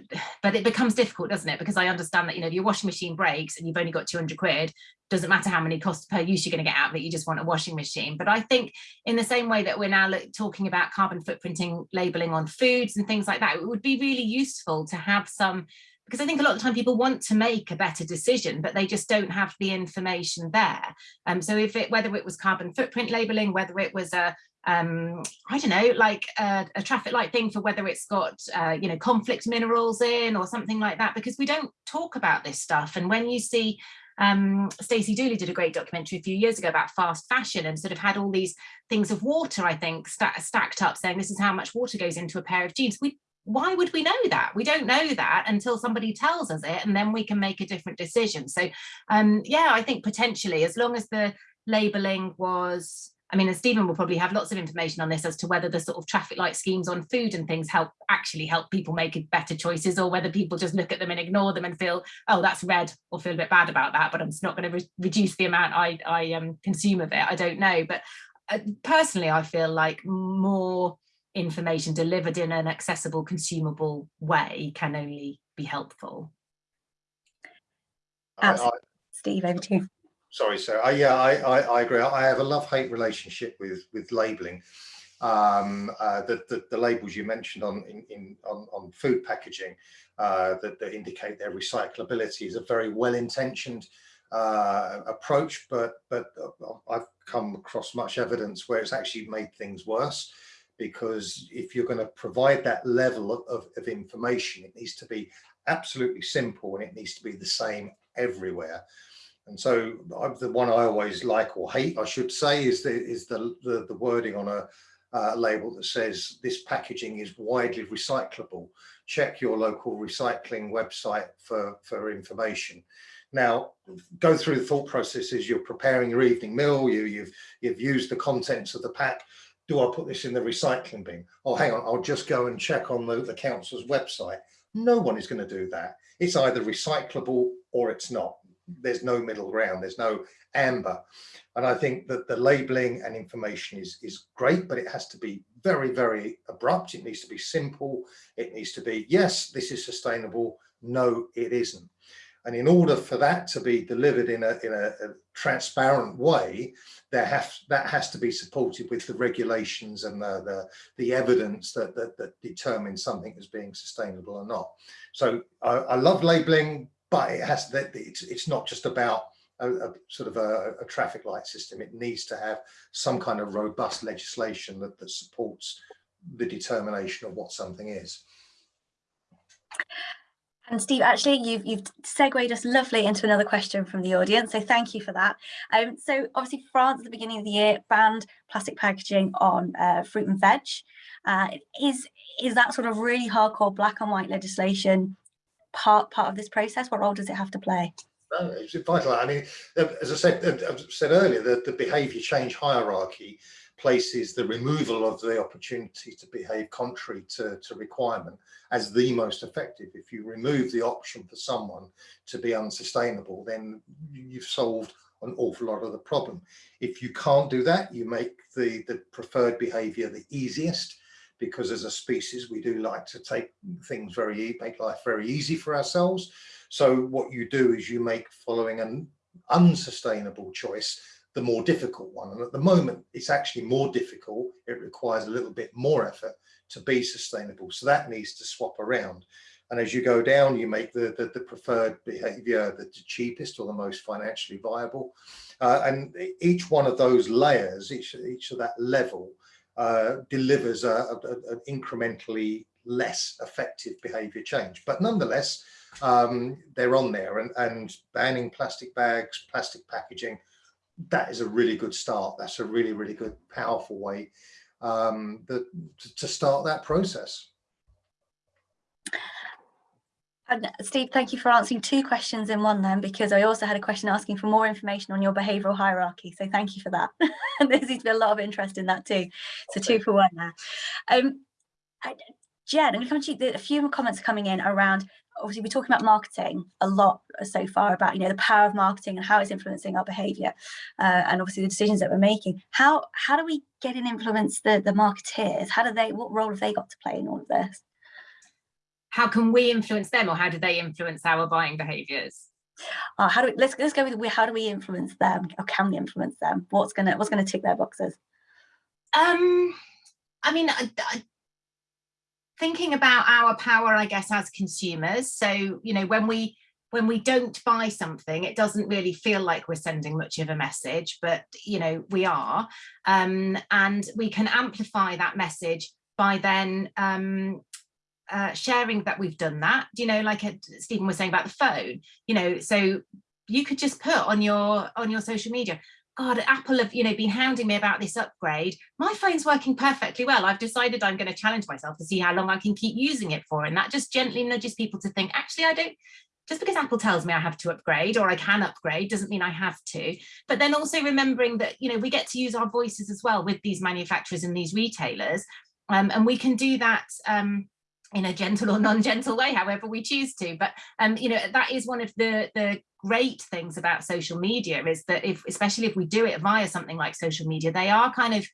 but it becomes difficult, doesn't it? Because I understand that, you know, your washing machine breaks and you've only got 200 quid, doesn't matter how many costs per use you're going to get out of it, you just want a washing machine. But I think in the same way that we're now talking about carbon footprinting labeling on foods and things like that, it would be really useful to have some, because I think a lot of time people want to make a better decision, but they just don't have the information there. Um, so if it, whether it was carbon footprint labeling, whether it was a, um i don't know like a, a, traffic light thing for whether it's got uh, you know conflict minerals in or something like that because we don't talk about this stuff. And when you see um Stacey Dooley did a great documentary a few years ago about fast fashion and sort of had all these things of water i think st stacked up saying this is how much water goes into a pair of jeans. We why would we know that? We don't know that until somebody tells us it and then we can make a different decision. So um yeah i think potentially as long as the labeling was I mean, and Stephen will probably have lots of information on this as to whether the sort of traffic light schemes on food and things help actually help people make better choices or whether people just look at them and ignore them and feel, oh, that's red or feel a bit bad about that, but I'm just not going to re reduce the amount I, I um, consume of it. I don't know. But uh, personally, I feel like more information delivered in an accessible, consumable way can only be helpful. I, I, Steve, over to you sorry, sir. I, yeah, I, I, I, agree. I have a love-hate relationship with with labelling. Um, uh, the, the, the labels you mentioned on in, in on, on food packaging uh, that, that indicate their recyclability is a very well-intentioned uh, approach, but but uh, I've come across much evidence where it's actually made things worse because if you're going to provide that level of, of information, it needs to be absolutely simple and it needs to be the same everywhere. And so the one I always like or hate, I should say, is the is the the, the wording on a uh, label that says this packaging is widely recyclable. Check your local recycling website for for information. Now, go through the thought processes. You're preparing your evening meal. You you've you've used the contents of the pack. Do I put this in the recycling bin? Oh, hang on, I'll just go and check on the, the council's website. No one is going to do that. It's either recyclable or it's not there's no middle ground, there's no amber. And I think that the labeling and information is, is great, but it has to be very, very abrupt. It needs to be simple. It needs to be, yes, this is sustainable. No, it isn't. And in order for that to be delivered in a, in a, a transparent way, there have, that has to be supported with the regulations and the, the, the evidence that, that, that determines something as being sustainable or not. So I, I love labeling, but it has that it's, it's not just about a, a sort of a, a, traffic light system. It needs to have some kind of robust legislation that, that supports the determination of what something is. And Steve, actually, you've, you've segued us lovely into another question from the audience, so thank you for that. Um, so obviously France at the beginning of the year banned plastic packaging on uh, fruit and veg. Uh, is, is that sort of really hardcore black and white legislation part part of this process? What role does it have to play? No, it's vital. I mean, um, as I said, um, I said earlier, the, the behaviour change hierarchy places the removal of the opportunity to behave contrary to, to requirement as the most effective. If you remove the option for someone to be unsustainable, then you've solved an awful lot of the problem. If you can't do that, you make the, the preferred behaviour the easiest because as a species, we do like to take things very, make life very easy for ourselves. So what you do is you make following an unsustainable choice the more difficult one. And at the moment, it's actually more difficult. It requires a little bit more effort to be sustainable. So that needs to swap around. And as you go down, you make the, the, the preferred behavior the cheapest or the most financially viable. Uh, and each one of those layers, each, each of that level uh, delivers a, a, an incrementally less effective behavior change. But nonetheless, um, they're on there and, and banning plastic bags, plastic packaging, that is a really good start. That's a really, really good, powerful way um, that, to start that process. And Steve, thank you for answering two questions in one then, because I also had a question asking for more information on your behavioural hierarchy. So thank you for that. and there seems to be a lot of interest in that too. So two for one there. Um, I, Jen, I'm going to come to you. A few more comments coming in around, obviously we're talking about marketing a lot so far about, you know, the power of marketing and how it's influencing our behaviour uh, and obviously the decisions that we're making. How how do we get and influence the, the marketeers? How do they, what role have they got to play in all of this? How can we influence them or how do they influence our buying behaviors? Uh, how do we, let's let's go with how do we influence them? Or can we influence them? What's gonna what's gonna tick their boxes? Um i mean I, I, thinking about our power i guess as consumers so you know when we when we don't buy something it doesn't really feel like we're sending much of a message but you know we are. Um and we can amplify that message by then um uh, sharing that we've done that, you know, like uh, Stephen was saying about the phone, you know, so you could just put on your on your social media, God, Apple have, you know, been hounding me about this upgrade. My phone's working perfectly well. I've decided I'm going to challenge myself to see how long I can keep using it for. And that just gently nudges people to think, actually, I don't, just because Apple tells me I have to upgrade or I can upgrade doesn't mean I have to. But then also remembering that, you know, we get to use our voices as well with these manufacturers and these retailers. Um, and we can do that um, in a gentle or non-gentle way, however we choose to. But um, you know, that is one of the the great things about social media is that if, especially if we do it via something like social media, they are kind of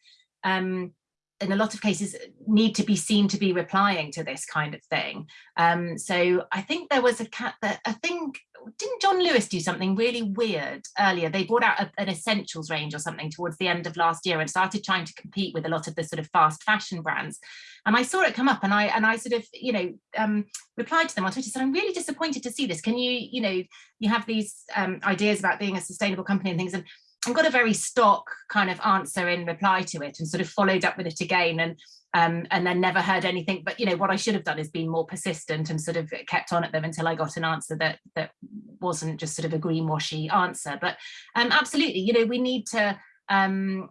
um, in a lot of cases need to be seen to be replying to this kind of thing. Um, so I think there was a cat that I think didn't John Lewis do something really weird earlier? They brought out a, an essentials range or something towards the end of last year and started trying to compete with a lot of the sort of fast fashion brands. And I saw it come up and I and I sort of, you know, um, replied to them on Twitter, said, I'm really disappointed to see this. Can you, you know, you have these um, ideas about being a sustainable company and things and I got a very stock kind of answer in reply to it and sort of followed up with it again and um, and then never heard anything. But you know what I should have done is been more persistent and sort of kept on at them until I got an answer that that wasn't just sort of a greenwashy answer. But um, absolutely, you know, we need to um,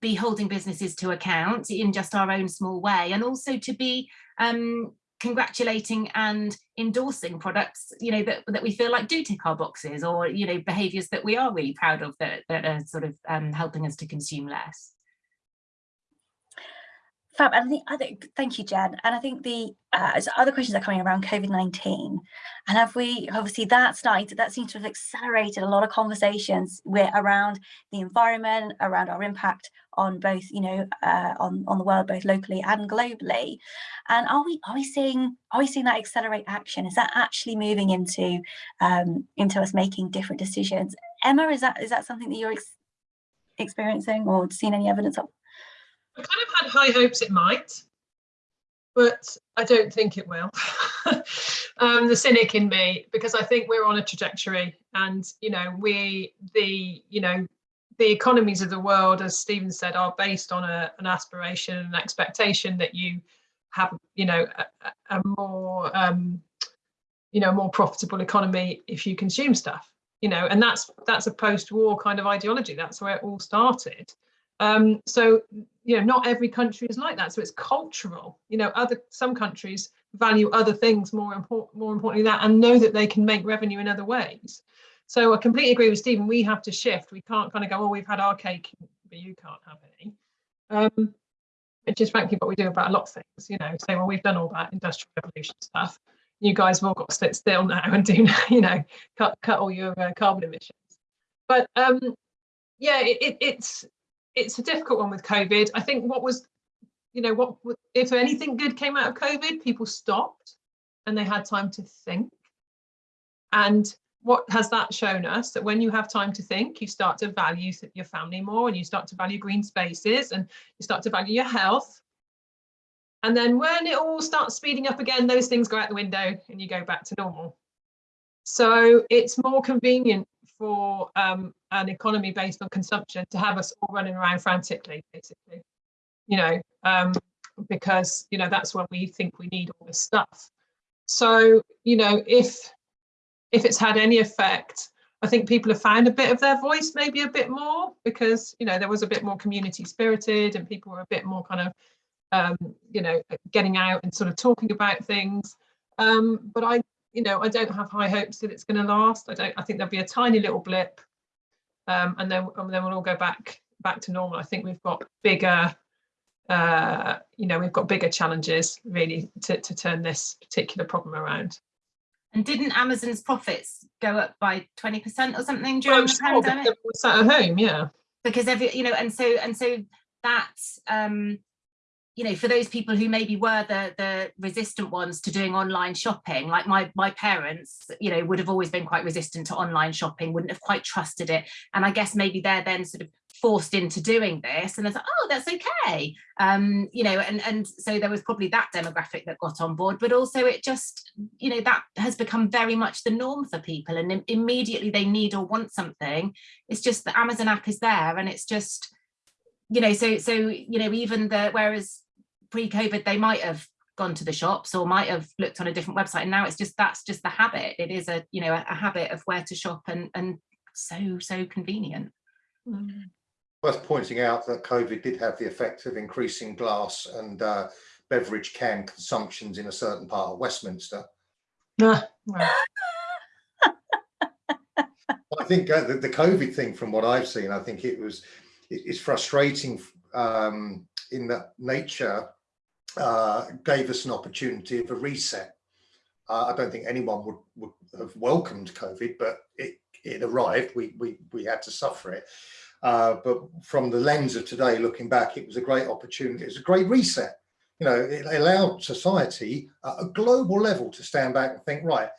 be holding businesses to account in just our own small way and also to be um, congratulating and endorsing products you know that, that we feel like do tick our boxes or you know behaviors that we are really proud of that, that are sort of um, helping us to consume less Fab, and I think, I think, thank you, Jen. And I think the uh, other questions are coming around COVID-19. And have we, obviously that starting that seems to have accelerated a lot of conversations with, around the environment, around our impact on both, you know, uh, on, on the world, both locally and globally. And are we, are we seeing, are we seeing that accelerate action? Is that actually moving into, um, into us making different decisions? Emma, is that, is that something that you're ex experiencing or seen any evidence of? I kind of had high hopes it might, but I don't think it will. *laughs* um, the cynic in me, because I think we're on a trajectory and, you know, we, the, you know, the economies of the world, as Stephen said, are based on a, an aspiration and an expectation that you have, you know, a, a more, um, you know, more profitable economy if you consume stuff, you know, and that's that's a post-war kind of ideology. That's where it all started. Um, so, you know, not every country is like that. So it's cultural. You know, other some countries value other things more important, more importantly that, and know that they can make revenue in other ways. So I completely agree with Stephen. We have to shift. We can't kind of go, oh, we've had our cake, but you can't have any. Um, which is frankly what we do about a lot of things. You know, say, well, we've done all that industrial revolution stuff. You guys have all got to sit still now and do, *laughs* you know, cut cut all your uh, carbon emissions. But um, yeah, it, it, it's it's a difficult one with COVID. I think what was, you know, what if anything good came out of COVID, people stopped and they had time to think. And what has that shown us? That when you have time to think, you start to value your family more and you start to value green spaces and you start to value your health. And then when it all starts speeding up again, those things go out the window and you go back to normal. So it's more convenient for um, an economy based on consumption to have us all running around frantically, basically, you know, um, because, you know, that's when we think we need all this stuff. So, you know, if if it's had any effect, I think people have found a bit of their voice, maybe a bit more, because you know there was a bit more community spirited, and people were a bit more kind of, um, you know, getting out and sort of talking about things. Um, but I, you know, I don't have high hopes that it's going to last. I don't. I think there'll be a tiny little blip, um, and then and then we'll all go back back to normal. I think we've got bigger, uh, you know, we've got bigger challenges really to to turn this particular problem around. And didn't Amazon's profits go up by 20% or something during I'm the sure pandemic? sat at home, yeah. because every you know and so and so that um you know for those people who maybe were the the resistant ones to doing online shopping like my my parents you know would have always been quite resistant to online shopping wouldn't have quite trusted it. And i guess maybe they're then sort of forced into doing this and it's like oh that's okay. Um you know and and so there was probably that demographic that got on board but also it just you know that has become very much the norm for people and im- immediately they need or want something. It's just the amazon app is there and it's just you know so so you know even the whereas pre-covid they might have gone to the shops or might have looked on a different website. And now it's just that's just the habit. It is a you know a, a habit of where to shop and and so so convenient. Worth pointing out that COVID did have the effect of increasing glass and uh, beverage can consumptions in a certain part of Westminster. Ah, well, I think uh, the, the COVID thing, from what I've seen, I think it was it, it's frustrating um, in that nature uh, gave us an opportunity of a reset. Uh, I don't think anyone would, would have welcomed COVID, but it, it arrived. We, we, we had to suffer it. Uh, but from the lens of today, looking back, it was a great opportunity. It was a great reset. You know, it allowed society at a global level to stand back and think, right,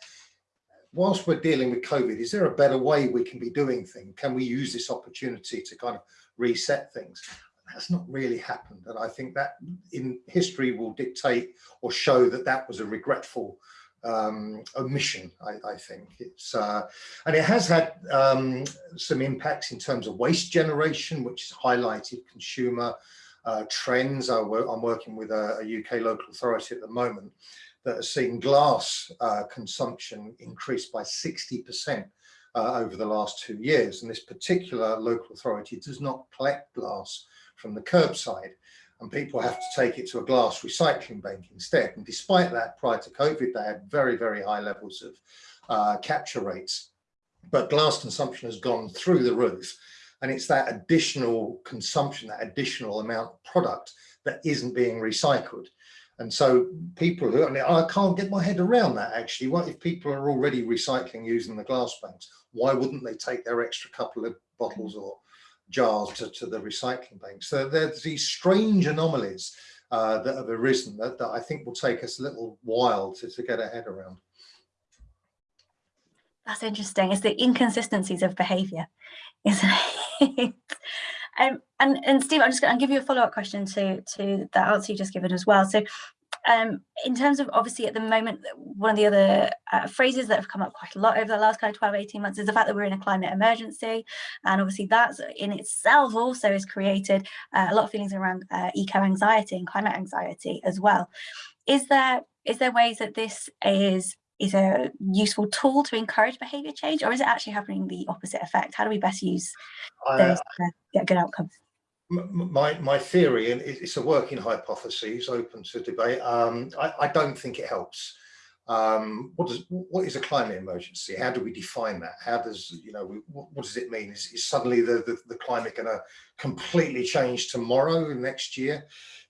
whilst we're dealing with COVID, is there a better way we can be doing things? Can we use this opportunity to kind of reset things? That's not really happened. And I think that in history will dictate or show that that was a regretful um, omission, I, I think. It's uh, And it has had um, some impacts in terms of waste generation, which has highlighted consumer uh, trends. I I'm working with a, a UK local authority at the moment that has seen glass uh, consumption increase by 60% uh, over the last two years. And this particular local authority does not collect glass from the curbside and people have to take it to a glass recycling bank instead. And despite that, prior to COVID, they had very, very high levels of uh, capture rates. But glass consumption has gone through the roof. And it's that additional consumption, that additional amount of product that isn't being recycled. And so people who, I mean, I can't get my head around that actually. What if people are already recycling using the glass banks? Why wouldn't they take their extra couple of bottles or jars to, to the recycling banks? So there's these strange anomalies uh, that have arisen that, that I think will take us a little while to, to get our head around. That's interesting. It's the inconsistencies of behaviour, *laughs* isn't it? Um, and and Steve, I'm just going to give you a follow up question to to that answer you just given as well. So, um, in terms of obviously at the moment, one of the other uh, phrases that have come up quite a lot over the last kind of 12, 18 months is the fact that we're in a climate emergency. And obviously that in itself also has created uh, a lot of feelings around uh, eco anxiety and climate anxiety as well. Is there is there ways that this is is a useful tool to encourage behavior change or is it actually having the opposite effect? How do we best use those to get good outcomes? My my theory, and it's a working hypothesis, open to debate. Um, I, I don't think it helps. Um, what does what is a climate emergency? How do we define that? How does you know we, what, what does it mean? Is, is suddenly the, the the climate going to completely change tomorrow, next year?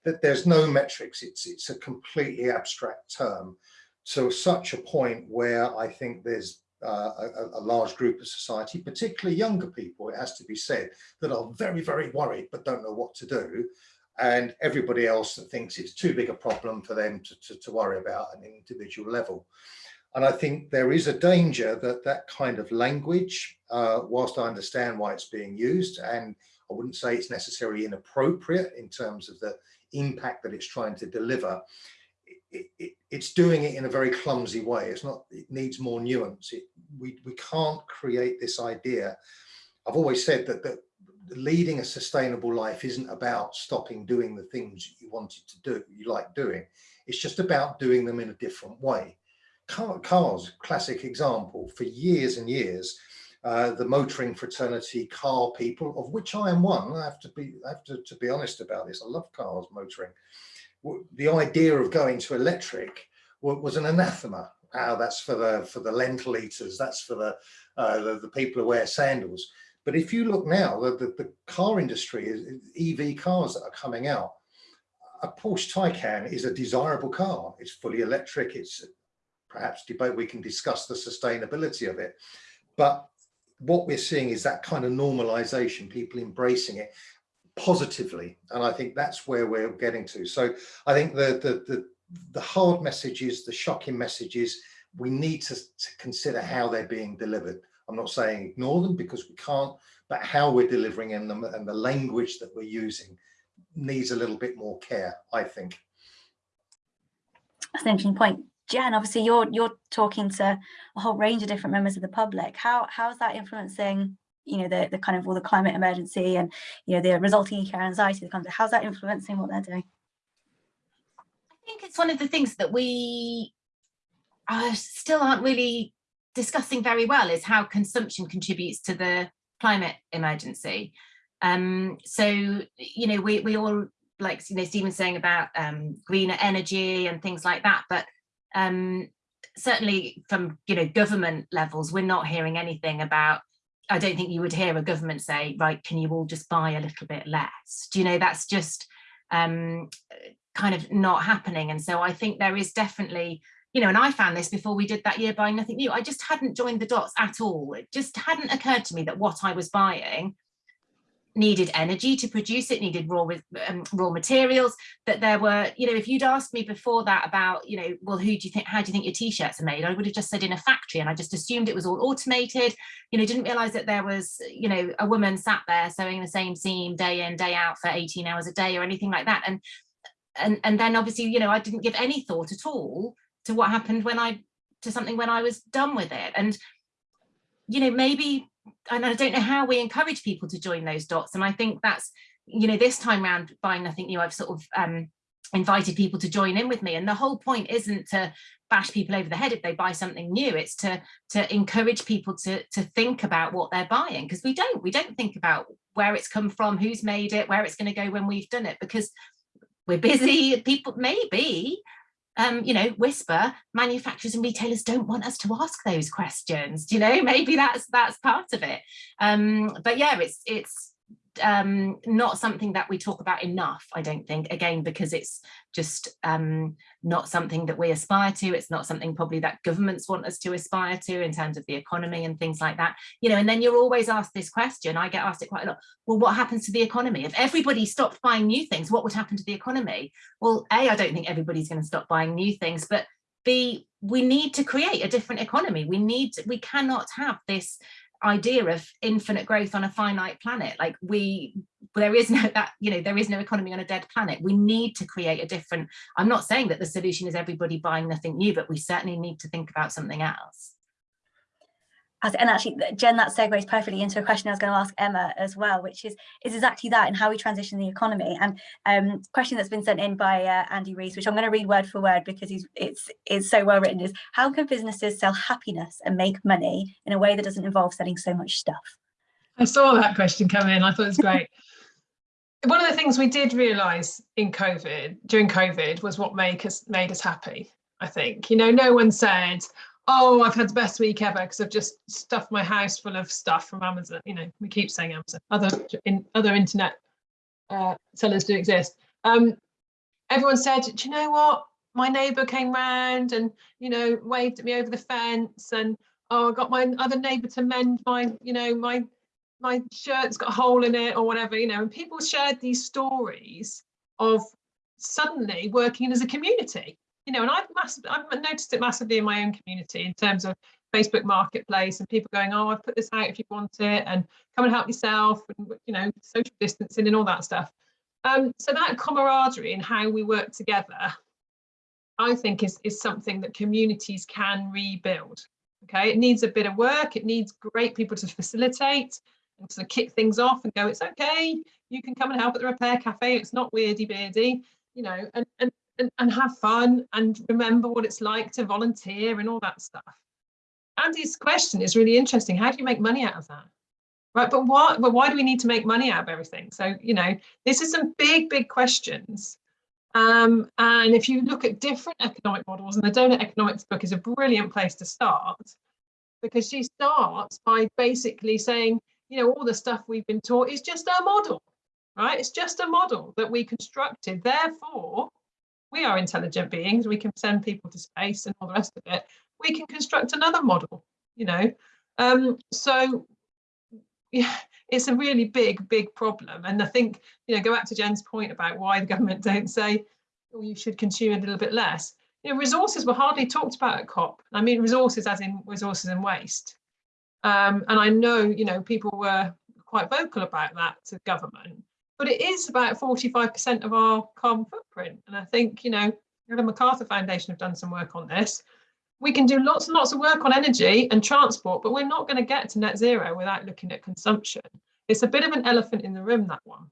That there's no metrics. It's it's a completely abstract term. To such a point where I think there's uh, a, a large group of society, particularly younger people, it has to be said, that are very, very worried but don't know what to do. And everybody else that thinks it's too big a problem for them to, to, to worry about an individual level. And I think there is a danger that that kind of language, uh, whilst I understand why it's being used, and I wouldn't say it's necessarily inappropriate in terms of the impact that it's trying to deliver, it, it, it's doing it in a very clumsy way. It's not, it needs more nuance. It, we, we can't create this idea. I've always said that, that leading a sustainable life isn't about stopping doing the things you wanted to do, you like doing. It's just about doing them in a different way. car, cars, classic example, for years and years, uh, the motoring fraternity car people, of which I am one, I have to be, I have to, to be honest about this, I love cars, motoring. The idea of going to electric was an anathema. Oh, that's for the for the lentil eaters, that's for the, uh, the, the people who wear sandals. But if you look now, the, the, the car industry, is EV cars that are coming out, a Porsche Taycan is a desirable car. It's fully electric. It's perhaps debate, we can discuss the sustainability of it. But what we're seeing is that kind of normalization, people embracing it positively. And I think that's where we're getting to. So I think the, the, the, the hard messages, the shocking messages, we need to, to consider how they're being delivered. I'm not saying ignore them because we can't, but how we're delivering in them and the language that we're using needs a little bit more care, I think. That's an interesting point. Jen, obviously you're you're talking to a whole range of different members of the public. How how is that influencing, you know, the the kind of all the climate emergency and you know the resulting eco anxiety that comes? How's that influencing what they're doing? I think it's one of the things that we uh, still aren't really discussing very well is how consumption contributes to the climate emergency. Um, so, you know, we, we all, like, you know, Stephen's saying about um, greener energy and things like that, but um, certainly from, you know, government levels, we're not hearing anything about, I don't think you would hear a government say, right, can you all just buy a little bit less? Do you know, that's just um, kind of not happening. And so I think there is definitely you know, and I found this before we did that year buying nothing new. I just hadn't joined the dots at all. It just hadn't occurred to me that what I was buying needed energy to produce it, needed raw um, raw materials, that there were, you know, if you'd asked me before that about, you know, well, who do you think, how do you think your t-shirts are made? I would have just said in a factory and I just assumed it was all automated, you know, didn't realize that there was, you know, a woman sat there sewing the same seam day in, day out for 18 hours a day or anything like that. And, and, and then obviously, you know, I didn't give any thought at all to what happened when I to something when I was done with it. And, you know, maybe, and I don't know how we encourage people to join those dots. And I think that's, you know, this time around buying nothing new, I've sort of um, invited people to join in with me. And the whole point isn't to bash people over the head if they buy something new. It's to to encourage people to to think about what they're buying because we don't we don't think about where it's come from, who's made it, where it's going to go when we've done it because we're busy. People maybe um, you know, whisper, manufacturers and retailers don't want us to ask those questions. Do you know, *laughs* maybe that's that's part of it. Um, but yeah, it's it's um, not something that we talk about enough, I don't think, again, because it's just um, not something that we aspire to. It's not something probably that governments want us to aspire to in terms of the economy and things like that. You know, and then you're always asked this question, I get asked it quite a lot, well, what happens to the economy? If everybody stopped buying new things, what would happen to the economy? Well, A, I don't think everybody's going to stop buying new things, but B, we need to create a different economy. We need, to, we cannot have this idea of infinite growth on a finite planet. Like we there is no that you know there is no economy on a dead planet. We need to create a different i'm not saying that the solution is everybody buying nothing new but we certainly need to think about something else and actually Jen that segues perfectly into a question I was going to ask Emma as well which is is exactly that and how we transition the economy. And um question that's been sent in by uh, Andy Rees which I'm going to read word for word because he's it's it's so well written is how can businesses sell happiness and make money in a way that doesn't involve selling so much stuff? I saw that question come in. I thought it was great. *laughs* One of the things we did realize in COVID during COVID was what make us made us happy I think. You know no one said oh, I've had the best week ever because I've just stuffed my house full of stuff from Amazon. You know, we keep saying Amazon. Other in other internet uh, sellers do exist. Um, everyone said, do you know what? My neighbour came round and you know waved at me over the fence, and oh, I got my other neighbour to mend my, you know, my my shirt's got a hole in it or whatever. You know, and people shared these stories of suddenly working as a community you know, and I've, mass- I've noticed it massively in my own community in terms of Facebook Marketplace and people going, oh, I've put this out if you want it, and come and help yourself, and you know, social distancing and all that stuff. Um, so that camaraderie and how we work together, I think is is something that communities can rebuild. Okay, it needs a bit of work. It needs great people to facilitate and to kick things off and go, it's okay. You can come and help at the repair cafe. It's not weirdy beardy, you know, and and and, and have fun and remember what it's like to volunteer and all that stuff. Andy's question is really interesting. How do you make money out of that? Right, but why, but why do we need to make money out of everything? So, you know, this is some big, big questions. Um, and if you look at different economic models, and the Doughnut Economics book is a brilliant place to start, because she starts by basically saying, you know, all the stuff we've been taught is just a model, right? It's just a model that we constructed. Therefore, we are intelligent beings. We can send people to space and all the rest of it. We can construct another model, you know. Um, so yeah, it's a really big, big problem. And I think, you know, go back to Jen's point about why the *laughs* government don't say, oh, you should consume a little bit less. You know, resources were hardly talked about at COP. I mean, resources as in resources and waste. Um, and I know, you know, people were quite vocal about that to government, but it is about 45% of our carbon footprint. And I think, you know, the MacArthur Foundation have done some work on this. We can do lots and lots of work on energy and transport, but we're not going to get to net zero without looking at consumption. It's a bit of an elephant in the room, that one.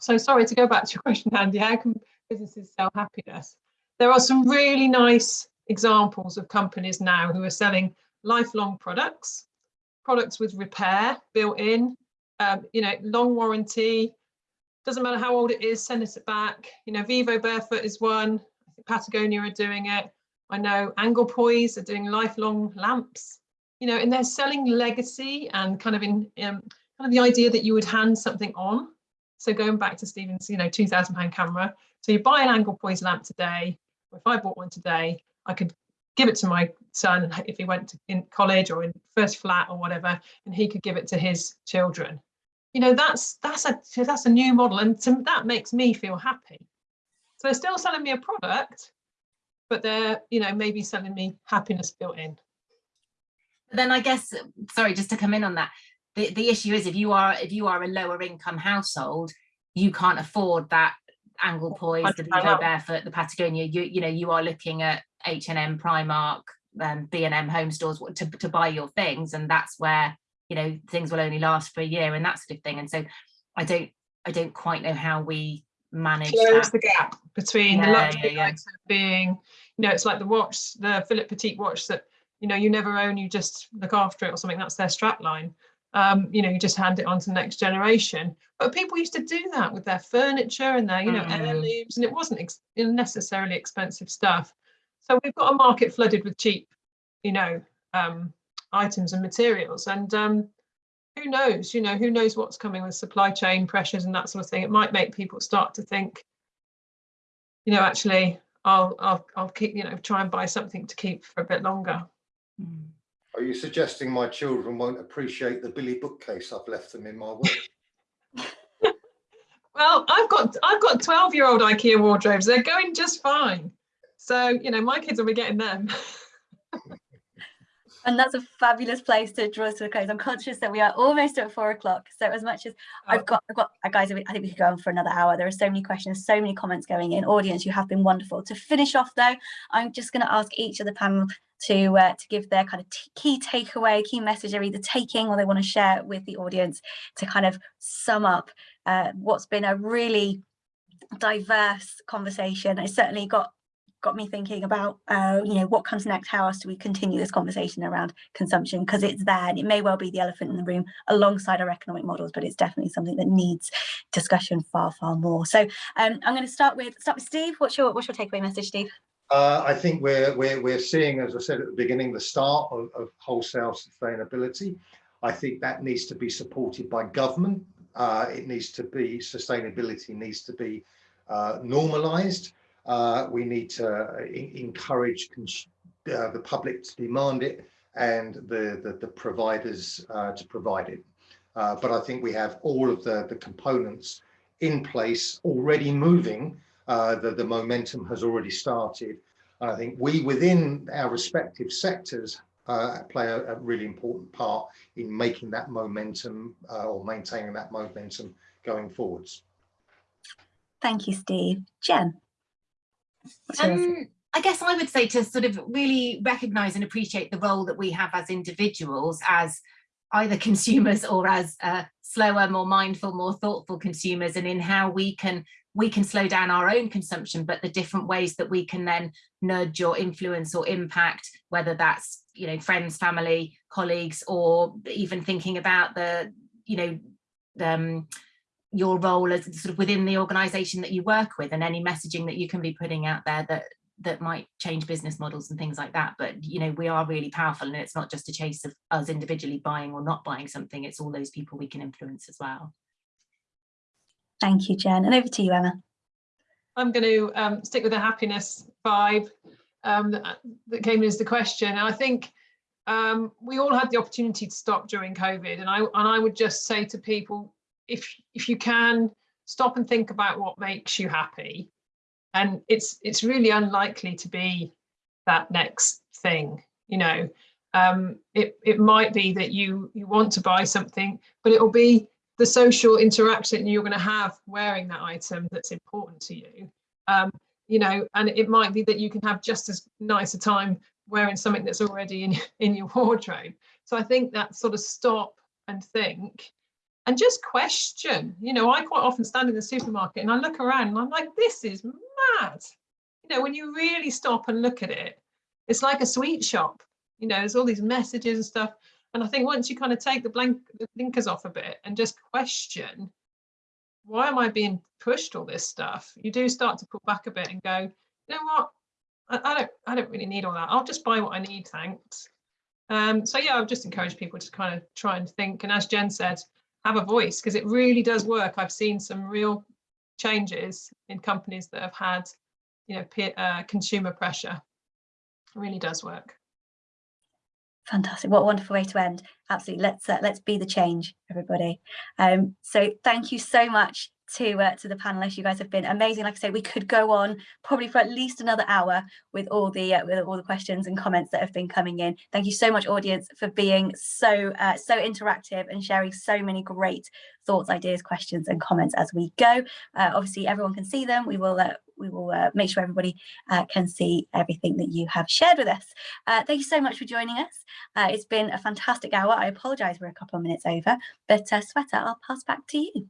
So sorry to go back to your *laughs* question, Andy, how can businesses sell happiness? There are some really nice examples of companies now who are selling lifelong products, products with repair built in, um, you know, long warranty, doesn't matter how old it is, send it back. You know, Vivo Barefoot is one, I think Patagonia are doing it. I know Anglepoise are doing lifelong lamps, you know, and they're selling legacy and kind of in um, kind of the idea that you would hand something on. So going back to Stephen's, you know, 2000 pound camera. So you buy an Anglepoise lamp today, if I bought one today, I could give it to my son if he went to in college or in first flat or whatever, and he could give it to his children. You know, that's that's a that's a new model, and to, that makes me feel happy. So they're still selling me a product, but they're you know maybe selling me happiness built in. Then i guess sorry just to come in on that the, the issue is if you are if you are a lower income household you can't afford that Anglepoise the Vivo barefoot the patagonia. You you know you are looking at h&m primark um, b&m home stores to, to buy your things and that's where you know things will only last for a year and that sort of thing and so i don't i don't quite know how we manage close that. the gap between the luxury yeah, yeah. being you know it's like the watch the Philip Petit watch that you know you never own you just look after it or something that's their strap line um you know you just hand it on to the next generation but people used to do that with their furniture and their you know Mm. heirlooms and it wasn't ex necessarily expensive stuff so we've got a market flooded with cheap you know um items and materials. And um who knows you know who knows what's coming with supply chain pressures and that sort of thing. It might make people start to think you know actually i'll i'll, I'll keep you know try and buy something to keep for a bit longer. Mm. Are you suggesting my children won't appreciate the Billy bookcase I've left them in my will? *laughs* well i've got i've got 12 year old ikea wardrobes. They're going just fine. So you know my kids will be getting them *laughs* And that's a fabulous place to draw us to a close. I'm conscious that we are almost at four o'clock. So as much as I've got, I've got, uh, guys, I think we could go on for another hour. There are so many questions, so many comments going in. Audience, you have been wonderful. To finish off though, I'm just going to ask each of the panel to uh, to give their kind of key takeaway, key message they're either taking or they want to share with the audience to kind of sum up uh, what's been a really diverse conversation. It's certainly got got me thinking about uh, you know what comes next how else do we continue this conversation around consumption because it's there and it may well be the elephant in the room alongside our economic models but it's definitely something that needs discussion far far more so um, i'm going to start with start with steve what's your what's your takeaway message steve Uh, I think we're, we're, we're seeing, as I said at the beginning, the start of, of wholesale sustainability. I think that needs to be supported by government. Uh, it needs to be, sustainability needs to be uh, normalized. Uh, we need to encourage uh, the public to demand it and the, the, the providers uh, to provide it. Uh, but I think we have all of the, the components in place already moving uh, the, the momentum has already started. And I think we within our respective sectors uh, play a, a really important part in making that momentum uh, or maintaining that momentum going forwards. thank you steve jen Um, I guess I would say to sort of really recognise and appreciate the role that we have as individuals, as either consumers or as uh, slower, more mindful, more thoughtful consumers and in how we can we can slow down our own consumption, but the different ways that we can then nudge or influence or impact, whether that's, you know, friends, family, colleagues, or even thinking about the, you know, um, your role as sort of within the organization that you work with and any messaging that you can be putting out there that that might change business models and things like that but you know we are really powerful and it's not just a chase of us individually buying or not buying something it's all those people we can influence as well Thank you, Jen. And over to you, Emma. I'm going to um, stick with the happiness vibe um, that, that came as the question. And I think um, we all had the opportunity to stop during COVID, and I and I would just say to people, if if you can stop and think about what makes you happy, and it's it's really unlikely to be that next thing, you know. Um, it it might be that you you want to buy something, but it will be the social interaction you're going to have wearing that item that's important to you. Um, you know, and it might be that you can have just as nice a time wearing something that's already in, in your wardrobe. So I think that sort of stop and think and just question. You know, I quite often stand in the supermarket and I look around and I'm like, this is mad. You know, when you really stop and look at it, it's like a sweet shop. You know, there's all these messages and stuff. And I think once you kind of take the blank the blinkers off a bit and just question, why am I being pushed all this stuff? You do start to pull back a bit and go, you know what? I, I don't I don't really need all that. I'll just buy what I need, thanks. Um, so yeah, I've just encouraged people to kind of try and think. And as Jen said, have a voice because it really does work. I've seen some real changes in companies that have had, you know, peer, uh, consumer pressure. It really does work. Fantastic. What a wonderful way to end. Absolutely. Let's uh, let's be the change, everybody. Um, so thank you so much to uh, to the panelists. You guys have been amazing. Like I say, we could go on probably for at least another hour with all the uh, with all the questions and comments that have been coming in. Thank you so much, audience, for being so uh, so interactive and sharing so many great thoughts, ideas, questions, and comments as we go. Uh, obviously, everyone can see them. We will uh, we will uh, make sure everybody can see everything that you have shared with us. Thank you so much for joining us. It's been a fantastic hour. I apologise we're a couple of minutes over, but Shweta, I'll pass back to you.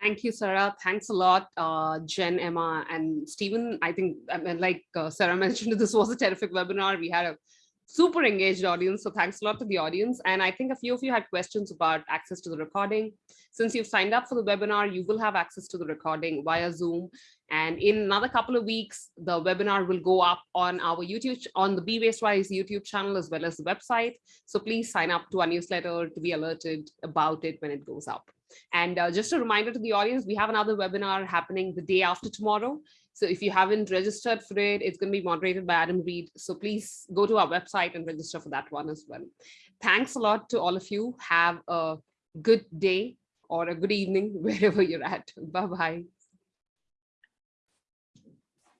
Thank you, Sarah. Thanks a lot, uh, Jen, Emma, and Stephen. I think, I mean, like uh, Sarah *laughs* mentioned, this was a terrific webinar. We had a super engaged audience. So thanks a lot to the audience. And I think a few of you had questions about access to the recording. Since you've signed up for the webinar, you will have access to the recording via Zoom. And in another couple of weeks, the webinar will go up on our YouTube, on the Be Waste Wise YouTube channel, as well as the website. So please sign up to our newsletter to be alerted about it when it goes up. And uh, just a reminder to the audience, we have another webinar happening the day after tomorrow. So if you haven't registered for it, it's going to be moderated by Adam Reed. So please go to our website and register for that one as well. Thanks a lot to all of you. Have a good day or a good evening *laughs* wherever you're at. Bye-bye.